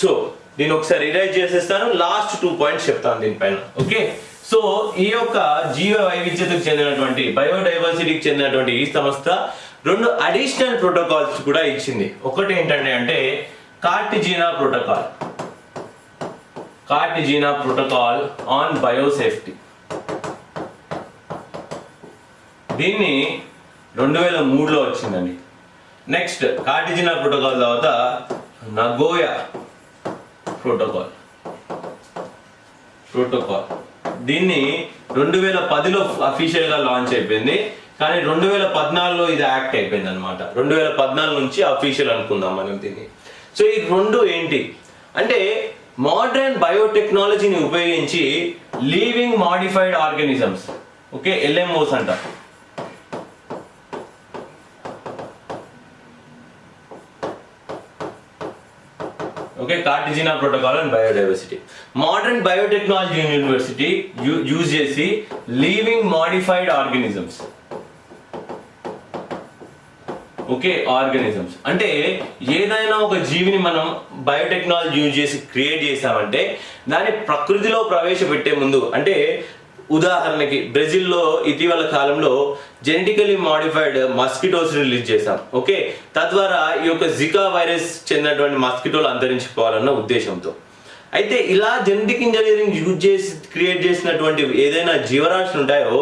సో దీన్ని ఒకసారి రిలైజ్ చేసేస్తాను. లాస్ట్ టూ పాయింట్స్ చెప్తాను దీనిపైన. ఓకే? సో ఈ యొక్క జీవ వైవిధ్యతకు చెందినటువంటి బయోడైవర్సిటీకి చెందినటువంటి ఈ సంస్థ రెండు అడిషనల్ ప్రోటోకాల్స్ కూడా ఇచ్చింది. ఒకటి ఏంటంటే అంటే Cartagena protocol. Cartagena protocol on biosafety. దీన్ని రెండు వేల మూడులో వచ్చిందండి. నెక్స్ట్ కార్టిజినా ప్రోటోకాల్ తర్వాత నగోయా ప్రోటోకాల్. ప్రోటోకాల్. దీన్ని రెండు వేల పదిలో అఫీషియల్గా లాంచ్ అయిపోయింది. కానీ రెండు వేల పద్నాలుగులో ఇది యాక్ట్ అయిపోయింది అనమాట రెండు వేల పద్నాలుగు నుంచి అఫీషియల్ అనుకుందాం మనం దీన్ని. సో ఈ రెండు ఏంటి? అంటే మోడర్న్ బయోటెక్నాలజీని ఉపయోగించి living modified organisms okay LMOs అంటారు okay Cartagena protocol and biodiversity modern biotechnology university use చేసి living modified organisms okay organisms అంటే ఏదైనా ఒక జీవిని మనం బయోటెక్నాలజీ యూజ్ చేసి క్రియేట్ చేసామంటే దాన్ని ప్రకృతిలో ప్రవేశపెట్టే ముందు అంటే ఉదాహరణకి బ్రెజిల్లో ఇటీవల కాలంలో జెనెటికలీ మాడిఫైడ్ మస్కిటోస్ రిలీజ్ చేశాం ఓకే? తద్వారా ఈ యొక్క జికా వైరస్ చెందినటువంటి మస్కిటోలు అంతరించిపోవాలన్న ఉద్దేశంతో. అయితే ఇలా జెనెటిక్ ఇంజనీరింగ్ యూజ్ చేసి క్రియేట్ చేసినటువంటి ఏదైనా జీవరాశులు ఉంటాయో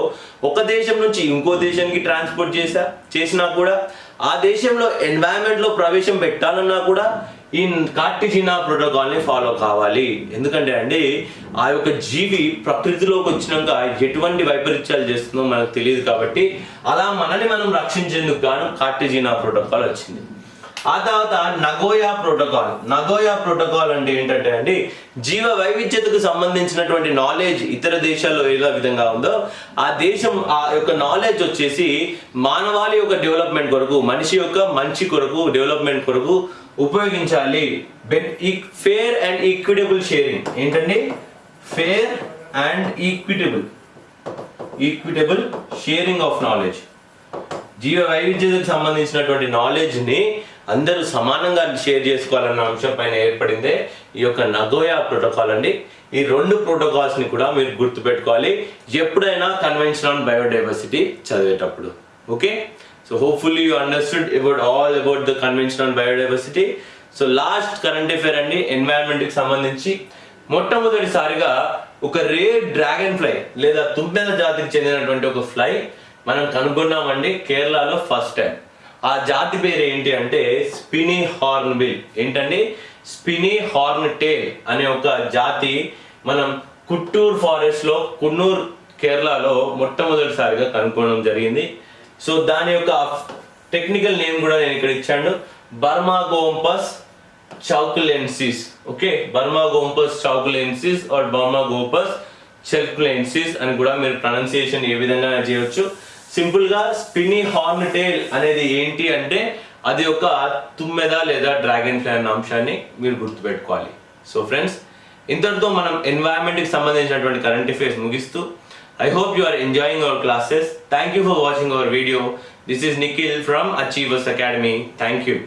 ఒక దేశం నుంచి ఇంకో దేశానికి ట్రాన్స్పోర్ట్ చేసా చేసినా కూడా ఆ దేశంలో ఎన్వైరన్మెంట్లో ప్రవేశం పెట్టాలన్నా కూడా ఈ కార్టిజినా ప్రోటోకాల్ని ఫాలో కావాలి. ఎందుకంటే అండి ఆ యొక్క జీవి ప్రకృతిలోకి వచ్చినాక ఎటువంటి వైపరీత్యాలు చేస్తుందో మనకు తెలియదు కాబట్టి అలా మనల్ని మనం రక్షించేందుకు గాను కార్టిజినా ప్రోటోకాల్ వచ్చింది. ఆ తర్వాత నగోయా ప్రోటోకాల్. నగోయా ప్రోటోకాల్ అంటే ఏంటంటే అండి జీవ వైవిధ్యతకు సంబంధించినటువంటి నాలెడ్జ్ ఇతర దేశాల్లో ఎలా విధంగా ఉందో ఆ దేశం ఆ యొక్క నాలెడ్జ్ వచ్చేసి మానవాళి యొక్క డెవలప్మెంట్ కొరకు మనిషి యొక్క మంచి కొరకు డెవలప్మెంట్ కొరకు ఉపయోగించాలి. ఫేర్ అండ్ ఈక్విటబుల్ షేరింగ్ ఏంటండి? Fair and equitable equitable sharing of knowledge జీవ వైవిధ్యతకు సంబంధించినటువంటి నాలెడ్జ్ని అందరూ సమానంగా షేర్ చేసుకోవాలన్న అంశం పైన ఏర్పడిందే ఈ యొక్క నగోయా ప్రోటోకాల్ అండి. ఈ రెండు ప్రోటోకాల్స్ని కూడా మీరు గుర్తుపెట్టుకోవాలి. ఎప్పుడైనా కన్వెన్షన్ ఆన్ బయోడైవర్సిటీ చదివేటప్పుడు. Okay so hopefully you understood about all about the convention on biodiversity so last current affair అండి ఎన్వైరన్మెంట్కి సంబంధించి. మొట్టమొదటిసారిగా ఒక రేర్ డ్రాగన్ ఫ్లై లేదా తుమ్మెద జాతికి చెందినటువంటి ఒక ఫ్లై మనం కనుగొన్నామండి కేరళలో ఫస్ట్ టైం ఆ జాతి పేరు ఏంటి అంటే స్పినీ హార్న్ బిల్ ఏంటండి? స్పినీ హార్న్ టేల్ అనే ఒక జాతి మనం కుట్టూర్ ఫారెస్ట్లో కున్నూర్ కేరళలో మొట్టమొదటిసారిగా కనుక్కోవడం జరిగింది. సో దాని యొక్క టెక్నికల్ నేమ్ కూడా నేను ఇక్కడ ఇచ్చాను. బర్మాగోంపస్ చౌకులెన్సిస్. ఓకే? బర్మాగోంపస్ చౌకులెన్సిస్ ఆర్ బర్మాగోపస్ చెల్కులెన్సిస్ అని కూడా మీరు ప్రొనౌన్సియేషన్ ఏ విధంగా చేయవచ్చు సింపుల్గా స్పినీ హార్న్ టేల్ అనేది ఏంటి అంటే అది ఒక తుమ్మెద లేదా డ్రాగన్ ఫ్లై అన్న అంశాన్ని మీరు గుర్తుపెట్టుకోవాలి. సో ఫ్రెండ్స్ ఇంతటితో మనం ఎన్వైరన్మెంట్కి సంబంధించినటువంటి కరెంట్ అఫేర్స్ ముగిస్తూ I hope you are enjoying our classes thank you for watching our video this is Nikhil from Achievers Academy thank you